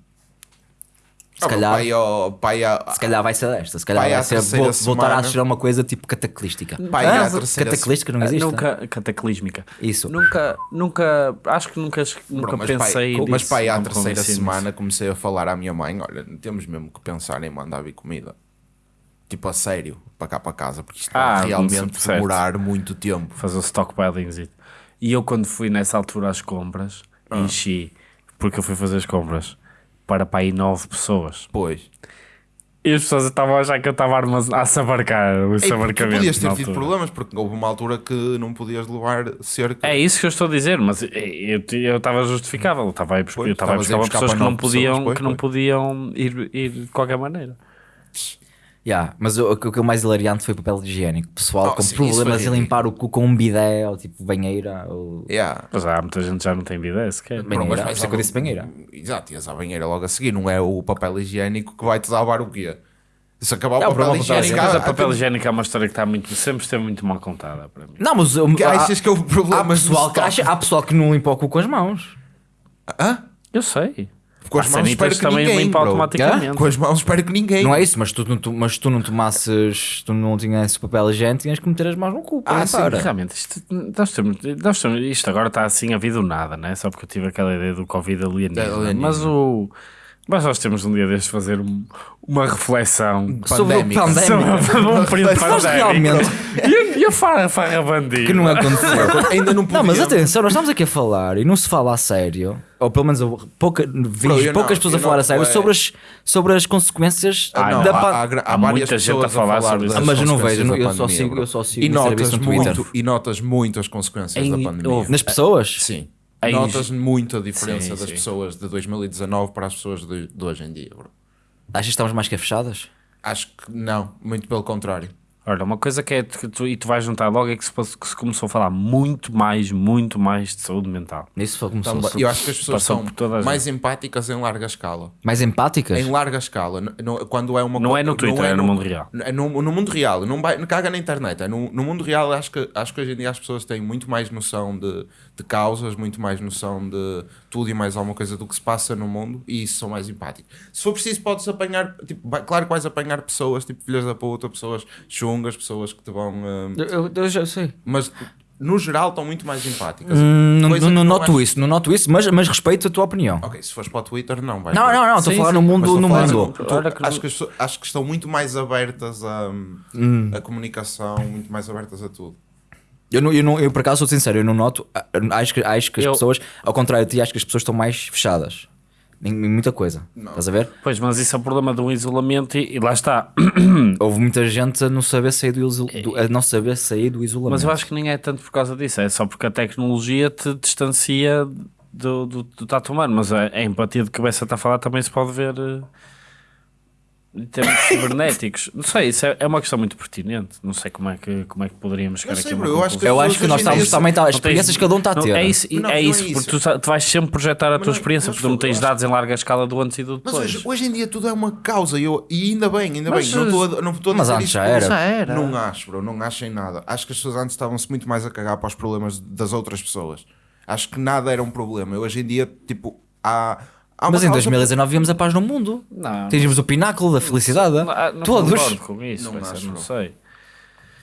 B: Se
C: Ah,
B: calhar,
C: Pai, ó, pai,
B: se calhar vai ser desta, se calhar
C: Pai,
B: vai ser vo- voltar a
C: semana-
B: ser uma coisa tipo cataclística.
C: Pai,
B: Ah,
C: à terceira
B: cataclística não
A: Ah,
B: existe?
A: Nunca, cataclísmica.
B: Isso.
A: Nunca, nunca, acho que nunca, nunca
C: Bro, mas
A: pensei
C: pai, mas pai, à terceira semana comecei a falar à minha mãe: olha, temos mesmo que pensar em mandar vir comida. Tipo a sério, para cá para casa, porque isto
A: Ah,
C: vai realmente demorar muito tempo.
A: Fazer o stockpiling. E eu quando fui nessa altura às compras,
C: Ah.
A: enchi, porque eu fui fazer as compras, para para aí nove pessoas.
C: Pois.
A: E as pessoas estavam a achar que eu estava a, sabarcar o
C: Ei, tu
A: sabarcamento.
C: podias ter tido problemas, porque houve uma altura que não podias levar cerca.
A: É isso que eu estou a dizer, mas eu- eu estava justificável. Eu estava a ir buscar,
C: Pois,
A: eu estava a buscar pessoas que não podiam,
C: pessoas, pois,
A: que não podiam ir, ir de qualquer maneira.
B: Yeah, mas o, o que o mais hilariante foi o papel higiênico. Pessoal
C: Oh,
B: com
C: sim,
B: problemas em limpar o cu com um bidé ou tipo banheira. Ou...
C: Yeah.
A: Mas há muita gente que já não tem vida sequer.
B: Banheira,
C: Pronto, mas vais
B: isso é que eu disse banheira.
C: Exato, ias à banheira logo a seguir. Não é o papel higiênico que vai-te salvar o quê? Se acabar
B: É,
C: o papel higiênico,
A: Mas
C: há-
A: a papel higiênico é uma história que está muito, sempre esteve muito mal contada para mim.
B: Não, mas eu-
C: que
B: há,
C: achas que é o problema?
B: há pessoal que acha, há pessoal que não limpa o cu com as mãos.
C: Hã?
A: Eu sei.
C: Com as
A: Há
C: mãos espero que
A: também
C: ninguém,
A: limpa
C: bro.
A: automaticamente.
C: Com as mãos espero que ninguém.
B: Não é isso, mas tu, não- tu, mas tu não tomasses, tu não tinhas papel higiênico, tinhas que meter as mãos no cu.
C: Ah, sim.
A: Realmente, isto, nós temos, nós temos, isto agora está assim a vida do nada, né? só porque eu tive aquela ideia do Covid alienígena.
C: É.
A: Mas, o, mas nós temos um dia deste fazer um- uma reflexão
B: Sobre o
C: Pandémica.
B: pandémico.
A: sobre um período pandémico.
B: realmente,
A: E, a- farra, farra bandida.
B: que não aconteceu.
C: Ainda não
B: Não, mas atenção, nós estamos aqui a falar e não se fala a sério, ou pelo menos eu pouca, vi
C: Bro, eu
B: poucas
C: não-
B: pessoas a falar
C: não-
B: a sério
C: é-
B: sobre as, sobre as consequências
C: Ah, não,
B: da
C: há,
B: pan-
C: há, há
A: Há
C: várias
A: muita gente a falar sobre isso.
B: Mas eu não
C: consequências
B: vejo,
C: da
B: eu só
C: pandemia,
B: sigo- eu só sigo
C: e notas
B: no Twitter.
C: muito e notas muito as consequências
A: Em-
C: da pandemia.
A: houve-
B: nas pessoas.
C: Sim.
A: Em-
C: Notas muito a diferença
A: Sim,
C: das
A: sim.
C: pessoas de 2019 para as pessoas de, de hoje em dia, bro.
B: Achas que estamos mais que fechadas?
C: Acho que não, muito pelo contrário.
A: Olha, uma coisa que é que tu, e tu vais juntar logo é que se, que se começou a falar muito mais, muito mais de saúde mental.
B: Isso foi como
C: Também-
B: começou.
C: eu acho que as pessoas são
A: a
C: mais empáticas em larga escala.
B: Mais empáticas?
C: Em larga escala. No- quando é uma
A: Não
C: co-
A: é no Twitter, é no mundo real.
C: É no, no mundo real. Não, vai, não caga na internet. É no, no mundo real, acho que, acho que hoje em dia as pessoas têm muito mais noção de, de causas, muito mais noção de tudo e mais alguma coisa do que se passa no mundo e isso são mais empáticos. Se for preciso, podes apanhar. Tipo, vai- claro que vais apanhar pessoas, tipo filhas da puta, pessoas chungas, pessoas que te vão. hum,
B: Eu, eu- eu já sei.
C: mas no geral estão muito mais empáticas.
B: Hum, não, não, noto
C: acho-
B: isso, não noto isso, mas, mas respeito a tua opinião.
C: Ok, se fores para o Twitter, não vai.
B: Não, não, não, estou a falar
A: sim.
B: no mundo. No
C: falar
B: mundo.
C: no-
A: Olha que
C: acho, que acho que estão muito mais abertas a, a comunicação, muito mais abertas a tudo.
B: Eu, não, eu, não, eu por acaso sou sincero, eu não noto. ah, Acho que, acho que as
A: Eu-
B: pessoas, ao contrário de ti, acho que as pessoas estão mais fechadas em, muita coisa. Estás a ver?
A: Pois, mas isso é o problema do isolamento e, e lá está.
B: Houve muita gente a não saber sair do, do- a não saber sair do isolamento.
A: Mas eu acho que nem é tanto por causa disso, é só porque a tecnologia te distancia do, do, do tato humano. Mas a, a empatia de Bessa está a falar também se pode ver em termos cibernéticos. Não sei, isso é, é uma questão muito pertinente. Não sei como é que, como é que poderíamos chegar
C: Eu sei,
A: aqui
C: bro, eu acho que.
B: Eu acho que nós estamos
C: dia-
B: também. Tá, as
A: Não tens-
B: experiências que cada um está a
A: não,
B: ter.
A: É isso,
C: Não,
A: é
C: não é
A: isso
C: isso.
A: porque tu, tu vais sempre projetar a tua
C: não-
A: experiência,
C: mas
A: porque não
C: fogo,
A: tens dados em larga escala do antes e do
C: Mas
A: depois.
C: hoje, hoje em dia tudo é uma causa e, eu, e ainda bem, ainda
A: Mas,
C: bem. Não estou a, não estou a
B: mas
C: dizer
B: antes
C: isto
B: já era.
A: Já era.
C: Não acho, bro, não acho em nada. Acho que as pessoas antes estavam-se muito mais a cagar para os problemas das outras pessoas. Acho que nada era um problema. Eu, hoje em dia, tipo, há.
B: Mas em
C: causa-
B: 2019 víamos a paz no mundo.
A: Não.
B: Atingimos o pináculo da felicidade.
A: Não, não
B: Todos.
A: concordo com isso,
C: não
A: não. sei.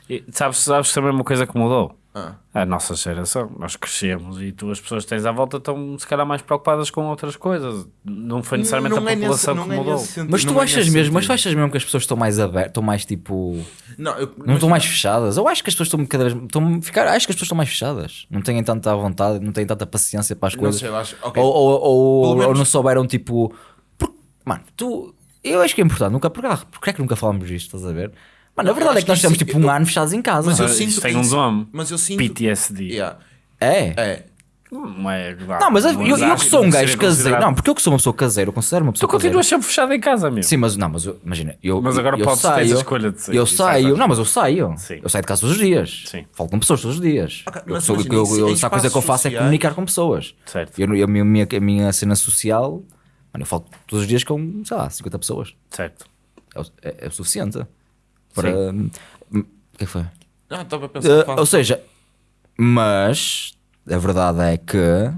A: E sabes, sabes também uma coisa que mudou?
C: Ah.
A: A nossa geração, nós crescemos e tu, as pessoas que tens à volta estão se calhar mais preocupadas com outras coisas. Não foi necessariamente
C: Não
A: a
C: é nesse-
A: população
C: não
A: que
C: é
A: mudou.
C: nesse sentido,
B: Mas tu
C: não é
B: achas
C: nesse
B: mesmo, mas tu achas mesmo que as pessoas estão mais abertas, estão mais tipo.
C: Não, eu,
B: Não estão mais fechadas? Eu acho que as pessoas estão cada vez. Estão ficar, acho que as pessoas estão mais fechadas. Não têm tanta vontade, não têm tanta paciência para as
C: Não
B: coisas.
C: sei, acho. ok.
B: Ou, ou, ou,
C: menos-
B: não souberam tipo. por- Mano, tu. Eu acho que é importante. Nunca, porque, porque é que nunca falamos disto? Estás a ver? Mano, a verdade é que nós
C: sim,
B: tipo um
C: eu-
B: ano fechados em casa.
C: Mas eu sinto
A: isso tem um nome.
C: Mas eu sinto.
A: PTSD.
C: Yeah.
B: É.
C: É.
A: Não é.
B: Não, mas eu,
A: não
B: eu, que sou um gajo caseiro.
A: considerado-
B: Não, porque eu que sou uma pessoa caseira, eu considero uma
A: Tu
B: pessoa caseira.
A: continuas sempre fechado em casa, meu.
B: Sim, mas não, mas eu- imagina, eu,
A: Mas agora
B: eu
A: podes ter
B: saio,
A: essa escolha de sair
B: Eu
A: e
B: saio,
A: sai,
B: não, mas eu saio.
A: Sim.
B: Eu saio de casa todos os dias.
A: Sim.
B: Falo com pessoas todos os dias. Eu
C: mas
B: sou,
C: imagina,
B: eu, eu, a coisa que eu faço é comunicar com pessoas.
A: Certo.
B: Eu, eu- a, minha, a minha cena social, mano, eu falo todos os dias com, sei lá, 50 pessoas.
A: Certo.
B: É, o- é- é o suficiente para. Hum, O que é que foi?
C: Ah, estava a pensar.
B: Uh,
C: faz-
B: ou seja, mas a verdade é que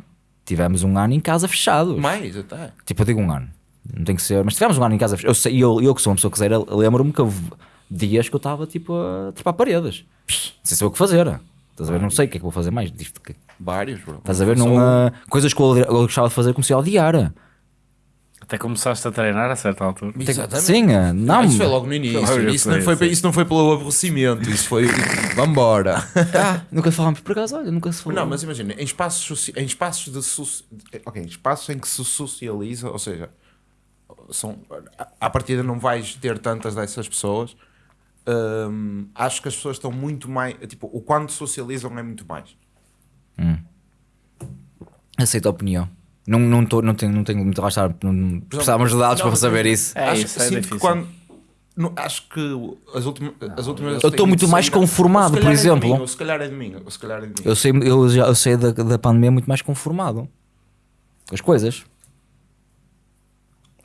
B: tivemos um ano em casa fechados.
C: Mais, até.
B: Tipo, eu digo um ano. Não tem que ser. Mas tivemos um ano em casa. Eu, sei, eu, eu que sou uma pessoa caseira, lembro-me que houve dias que eu estava tipo a trepar paredes. Sem saber o que fazer. Estás a ver? Não sei o que é que vou fazer mais disto. que-
C: Vários, bro.
B: Estás a ver? Não, coisas que eu, eu gostava de fazer comecei a odiar.
A: Até começaste a treinar a certa altura.
C: Exatamente.
B: Sim, ah, não.
C: Ah, isso foi logo no início.
A: Logo,
C: isso, não foi, isso não foi pelo aborrecimento. Isso foi. Vambora.
B: Ah, nunca falámos por acaso, olha, nunca se falou.
C: Não, mas imagina, em espaços, em espaços de ok, em espaços em que se socializa, ou seja, são, à- partida não vais ter tantas dessas pessoas. hum, acho que as pessoas estão muito mais. Tipo, o quando socializam é muito mais.
B: Aceito a opinião. Não, não, tô, não, tenho, não tenho muito a gastar. Não, precisávamos de dados
C: não,
B: para saber isso.
A: É
C: acho,
A: isso, é difícil.
C: que quando. não, acho que as últimas. As últimas
B: Eu estou muito mais conformado, por
C: é
B: exemplo.
C: mim, se calhar é de mim. Ou se calhar é de mim.
B: Eu sei, eu já eu sei da, da pandemia muito mais conformado com as coisas.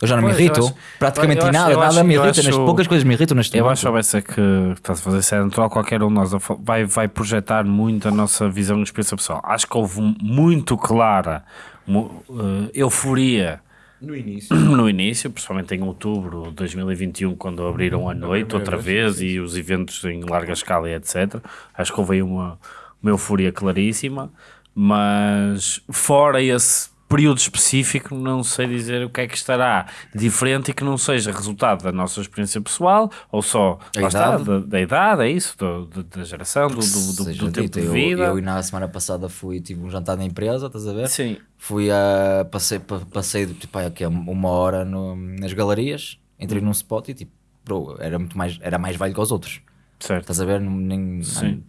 B: Eu já não
A: Pois,
B: me irrito.
A: acho-
B: Praticamente
A: acho-
B: nada, nada
A: acho-
B: me irrita.
A: acho-
B: neste- poucas coisas me irritam neste
A: Eu
B: momento.
A: acho ser que estás a fazer isso é natural, qualquer um de nós vai, vai projetar muito a nossa visão e experiência pessoal. Acho que houve muito clara eh, euforia
C: No início.
A: no início, principalmente em outubro de 2021, quando abriram a noite outra
C: vez,
A: vez e os eventos em larga escala e etc. Acho que houve aí uma, uma euforia claríssima, mas fora esse período específico, não sei dizer o que é que estará diferente e que não seja resultado da nossa experiência pessoal ou só lá está,
B: idade.
A: da, da idade, é isso, do- do- da geração, do, do, do- tempo
B: dito,
A: de
B: eu,
A: vida.
B: eu na semana passada fui, tive um jantar na empresa, estás a ver?
A: Sim,
B: Fui a. Passei, pa- passei tipo, aqui, uma hora no- nas galerias, entrei num spot e tipo, bro, era muito mais, era mais velho que os outros.
A: certo.
B: Estás a ver? Nem,
A: Sim.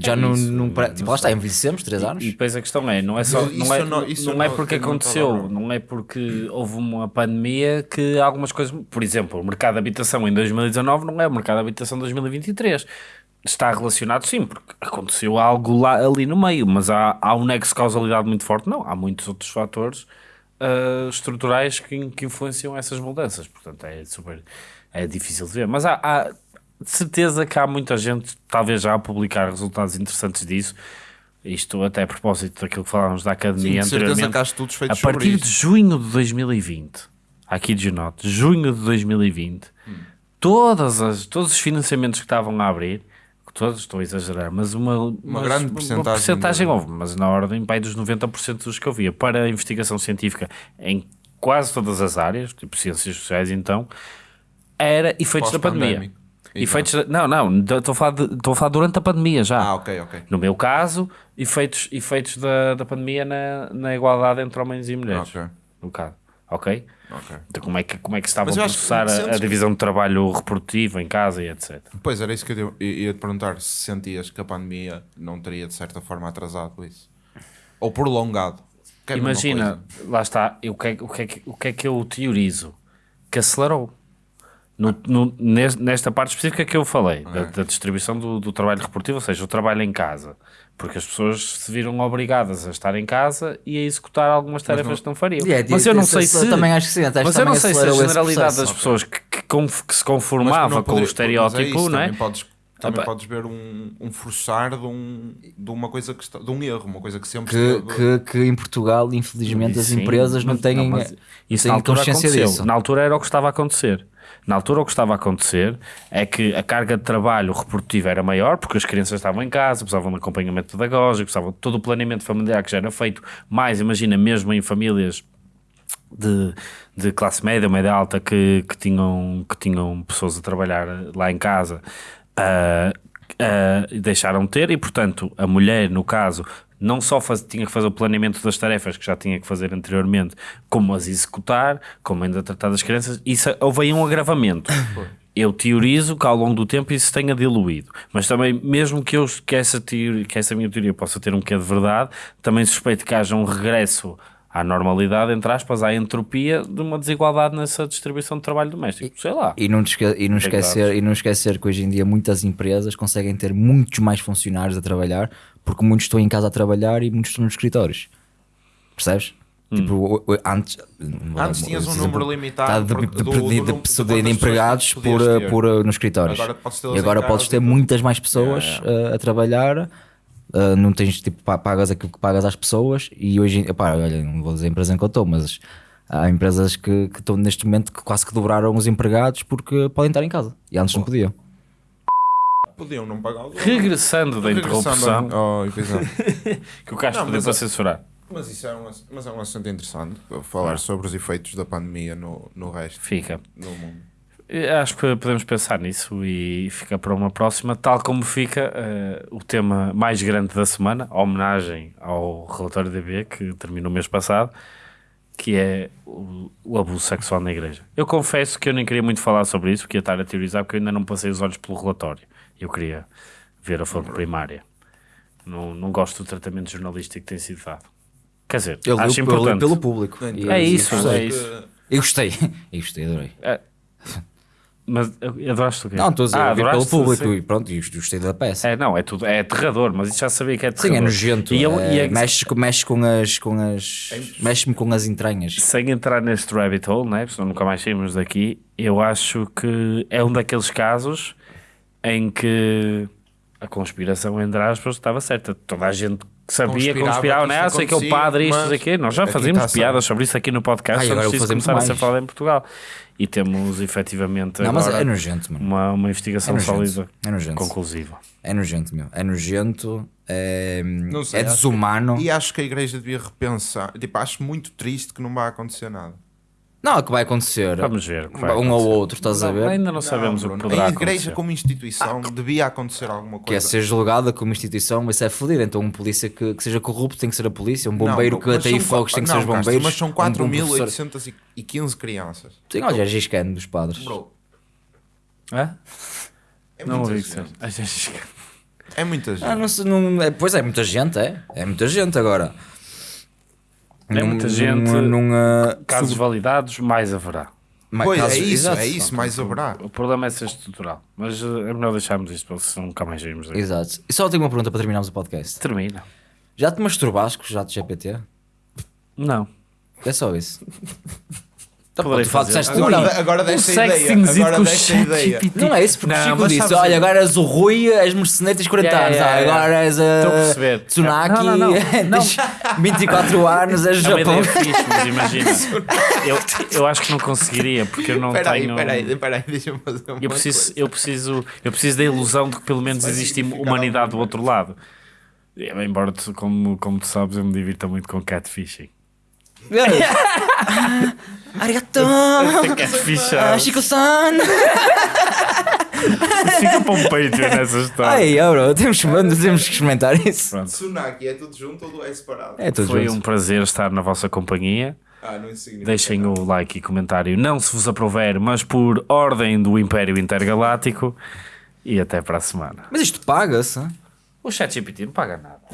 B: Já
A: É
B: não,
A: isso,
B: não, pare-
A: não
B: Tipo, lá está, envelhecemos 3 anos.
A: E depois a questão é, não é só,
C: Isso
A: não é,
C: não- isso
A: não é
C: não-
A: porque
C: eu não
A: aconteceu, não. é porque houve uma pandemia que algumas coisas, por exemplo, o mercado de habitação em 2019 não é o mercado de habitação de 2023. Está relacionado sim, porque aconteceu algo lá ali no meio, mas há, há um nexo de causalidade muito forte, não, há muitos outros fatores ah, estruturais que, que influenciam essas mudanças, portanto é super, é difícil de ver, mas há, há de certeza que há muita gente, talvez já a publicar resultados interessantes disso, isto até a propósito daquilo que falávamos da
C: Sim,
A: academia
C: de certeza
A: anteriormente,
C: que há estudos
A: a partir de junho de 2020, aqui de Genote, junho de 2020, todas as, todos os financiamentos que estavam a abrir, todos estou a exagerar, mas uma, mas
C: grande percentagem de-
A: houve, mas na ordem pai, dos 90% dos que eu via. Para a investigação científica em quase todas as áreas, tipo ciências sociais, então, era efeitos da pandemia. Efeitos da- não, não, estou a, falar de- estou a falar durante a pandemia já.
C: Ah, ok, ok.
A: No meu caso, efeitos, efeitos da, da pandemia na, na igualdade entre homens e mulheres.
C: Ok.
A: Ok? Então, como é que, como é que se estava a
C: que
A: processar a, a
C: que-
A: divisão de trabalho reprodutivo em casa e etc.
C: Pois era isso que eu ia- te perguntar se sentias que a pandemia não teria de certa forma atrasado isso. Ou prolongado. Que é
A: Imagina, lá está, eu- o que, é, o, que é, que- o que é que eu teorizo? Que acelerou. No, no- nes- nesta parte específica que eu falei, da, da distribuição do, do trabalho reprodutivo, ou seja, o trabalho em casa. Porque as pessoas se viram obrigadas a estar em casa e a executar algumas tarefas que não fariam.
B: É,
A: mas eu não sei se.
B: também acho que sim,
A: mas eu não sei se a generalidade
B: processo.
A: das pessoas que, que, que se conformava
C: não
A: com o
C: poderia-
A: estereótipo,
C: é isso,
A: não é?
C: Também podes, também
A: Opa.
C: podes ver um, um forçar de, um, de uma coisa que está, de um erro, uma coisa que sempre
B: Que,
C: esteve-
B: que, que em Portugal, infelizmente, as
A: Sim,
B: empresas não têm,
A: mas isso
B: têm
A: na altura
B: consciência
A: aconteceu.
B: disso.
A: Na altura era o que estava a acontecer. Na altura o que estava a acontecer é que a carga de trabalho reprodutivo era maior porque as crianças estavam em casa, precisavam de acompanhamento pedagógico, precisavam de todo o planeamento familiar que já era feito, mais imagina mesmo em famílias de, de classe média, média alta que, que, tinham, que tinham pessoas a trabalhar lá em casa ah, e deixaram de ter e portanto a mulher no caso não só faz, tinha que fazer o planeamento das tarefas que já tinha que fazer anteriormente, como as executar, como ainda tratar das crianças, isso houve aí um agravamento. Eu teorizo que ao longo do tempo isso tenha diluído, mas também, mesmo que, eu, que, essa teoria, que essa minha teoria possa ter um quê de verdade, também suspeito que haja um regresso à normalidade, entre aspas, à entropia de uma desigualdade nessa distribuição de trabalho doméstico. Sei lá.
B: E não, e, não
A: Tem
B: esquecer, e não esquecer que hoje em dia muitas empresas conseguem ter muitos mais funcionários a trabalhar porque muitos estão em casa a trabalhar e muitos estão nos escritórios. Percebes? Tipo, o- o- antes,
C: Antes tinhas um número limitado
B: de,
C: por-
B: de, de- de- de-
C: de
B: empregados por, por, uh, nos escritórios.
C: Agora podes
B: e agora podes ter
C: e
B: muitas mais pessoas uh, a trabalhar. Uh, não tens tipo, pá, pagas aquilo que pagas às pessoas. E hoje, epá, olha, não vou dizer a empresa em que eu estou, mas há empresas que, que estão neste momento que quase que dobraram os empregados porque podem estar em casa e antes não podiam.
C: Podiam não pagar o
A: Regressando da interrupção,
C: Oh,
A: que o Castro pediu
C: mas
A: para censurar.
C: mas, isso é um, mas é um assunto interessante falar sobre os efeitos da pandemia no, no resto
A: Fica.
C: do mundo.
A: Eu Acho que podemos pensar nisso e fica para uma próxima, tal como fica eh, o tema mais grande da semana, a homenagem ao relatório DB que terminou o mês passado, que é o, o abuso sexual na igreja. Eu confesso que eu nem queria muito falar sobre isso, porque ia estar a teorizar, porque eu ainda não passei os olhos pelo relatório. Eu queria ver a fonte primária. Não, não gosto do tratamento jornalístico que tem sido dado. Quer dizer,
B: Eu
A: acho importante.
B: pelo público.
A: É isso, é isso.
B: Eu gostei. Eu gostei, adorei.
A: É, Mas adoraste o quê?
B: Não, estou a dizer,
A: Ah,
B: pelo público
A: sim.
B: e pronto, e gostei da peça.
A: É, não, é tudo, é aterrador, mas isso já sabia que é
B: Sim,
A: aterrador.
B: é nojento.
A: E eu,
B: é-
A: e é-
B: mexe, com- mexe com as. Com as mexe-me com as entranhas.
A: sem entrar neste rabbit hole, né? Porque senão nunca mais saímos daqui, eu acho que é um daqueles casos em que a conspiração, entre aspas, estava certa. Toda a gente sabia,
C: Conspirava
A: conspirava,
C: que
A: né? Ah, sei que é o padre, isto,
C: mas
A: sei que Nós já fazíamos
C: a
A: piadas sobre isso aqui no podcast
B: e
A: disso
B: vou fazer
A: começar a
B: muito
A: ser
B: mais.
A: falado em Portugal. E temos efetivamente
B: Não, mas
A: agora
B: é nojento, mano.
A: uma, uma investigação
B: É
A: sólida,
B: É nojento.
A: conclusiva.
B: É nojento, meu. É nojento. É,
C: Não sei,
B: é
C: acho
B: desumano.
C: E acho que a igreja devia repensar. Tipo, acho muito triste que não vai acontecer nada.
B: Não, é que vai acontecer.
A: Vamos ver o que vai
B: um ou
A: acontecer.
B: outro, estás a ver?
A: Ainda não sabemos
C: Não,
A: o que poderá
C: A igreja,
A: acontecer.
C: como instituição, devia acontecer alguma
B: Que é
C: coisa.
B: ser julgada como instituição, mas isso é fodido. Então, um polícia que, que seja corrupto tem que ser a polícia. Um bombeiro
C: Não,
B: que
C: são
B: fogos tem que
C: não,
B: ser os bombeiros.
C: Mas são
B: um bom professor.
C: 4.815 crianças.
B: Sim, olha, é giscando dos padres.
C: Bro,
A: Hã?
C: é
A: Não
C: muita
A: ouvi que seja. Gente.
C: É muita gente.
B: Ah, não, não, é, pois é, muita gente, é. É muita gente agora.
A: É muita gente.
B: Num, num, ah,
A: Casos
B: sub-
A: validados, mais haverá.
B: ma-
C: Pois,
B: casos-
C: é isso,
B: exato.
C: é isso, mais haverá.
A: O problema é ser estrutural. Mas eh, é melhor deixarmos isto para se nunca mais sairmos daqui.
B: Exato. E só tenho uma pergunta para terminarmos o podcast.
A: Termina.
B: Já te masturbaste com o jato GPT?
A: Não.
B: É só isso. Pô,
A: Poderei
B: tu fala-
A: fazer.
B: disseste
C: Agora,
B: não,
C: agora
A: Um
C: desta ideia.
A: sextingzito
C: Agora
A: com
C: desta ideia.
B: Não é isso, porque o
A: Não,
B: Chico disse: olha, agora és o Rui, és mercenário, tens 40
A: Yeah,
B: anos,
A: yeah,
B: ah,
A: yeah.
B: agora és a
A: a perceber.
B: Tsunaki,
A: Não, não,
B: tens 24 anos, és
A: É uma
B: Japão.
A: ideia fixe, mas imagina. eu, eu acho que não conseguiria, porque eu não
C: Espera aí,
A: tenho.
C: espera aí, espera aí, deixa-me fazer uma
A: Eu preciso,
C: coisa.
A: eu, preciso, eu preciso da ilusão de que pelo menos existe humanidade do outro lado. Embora, como, como tu sabes, eu me divirto muito com catfishing.
B: Arigato! Ah, Chico-san!
A: fica para um Patreon nessa história.
B: Ai, oh, bro, temos, que- temos que experimentar isso.
A: Pronto.
C: Tsunaki é tudo junto ou é separado?
B: É tudo
A: Foi
B: junto.
A: um prazer estar na vossa companhia.
C: Ah, não significa
A: Deixem o like e comentário, não se vos aprover, mas por ordem do Império Intergaláctico. E até para a semana.
B: Mas isto paga-se?
A: O ChatGPT não paga nada.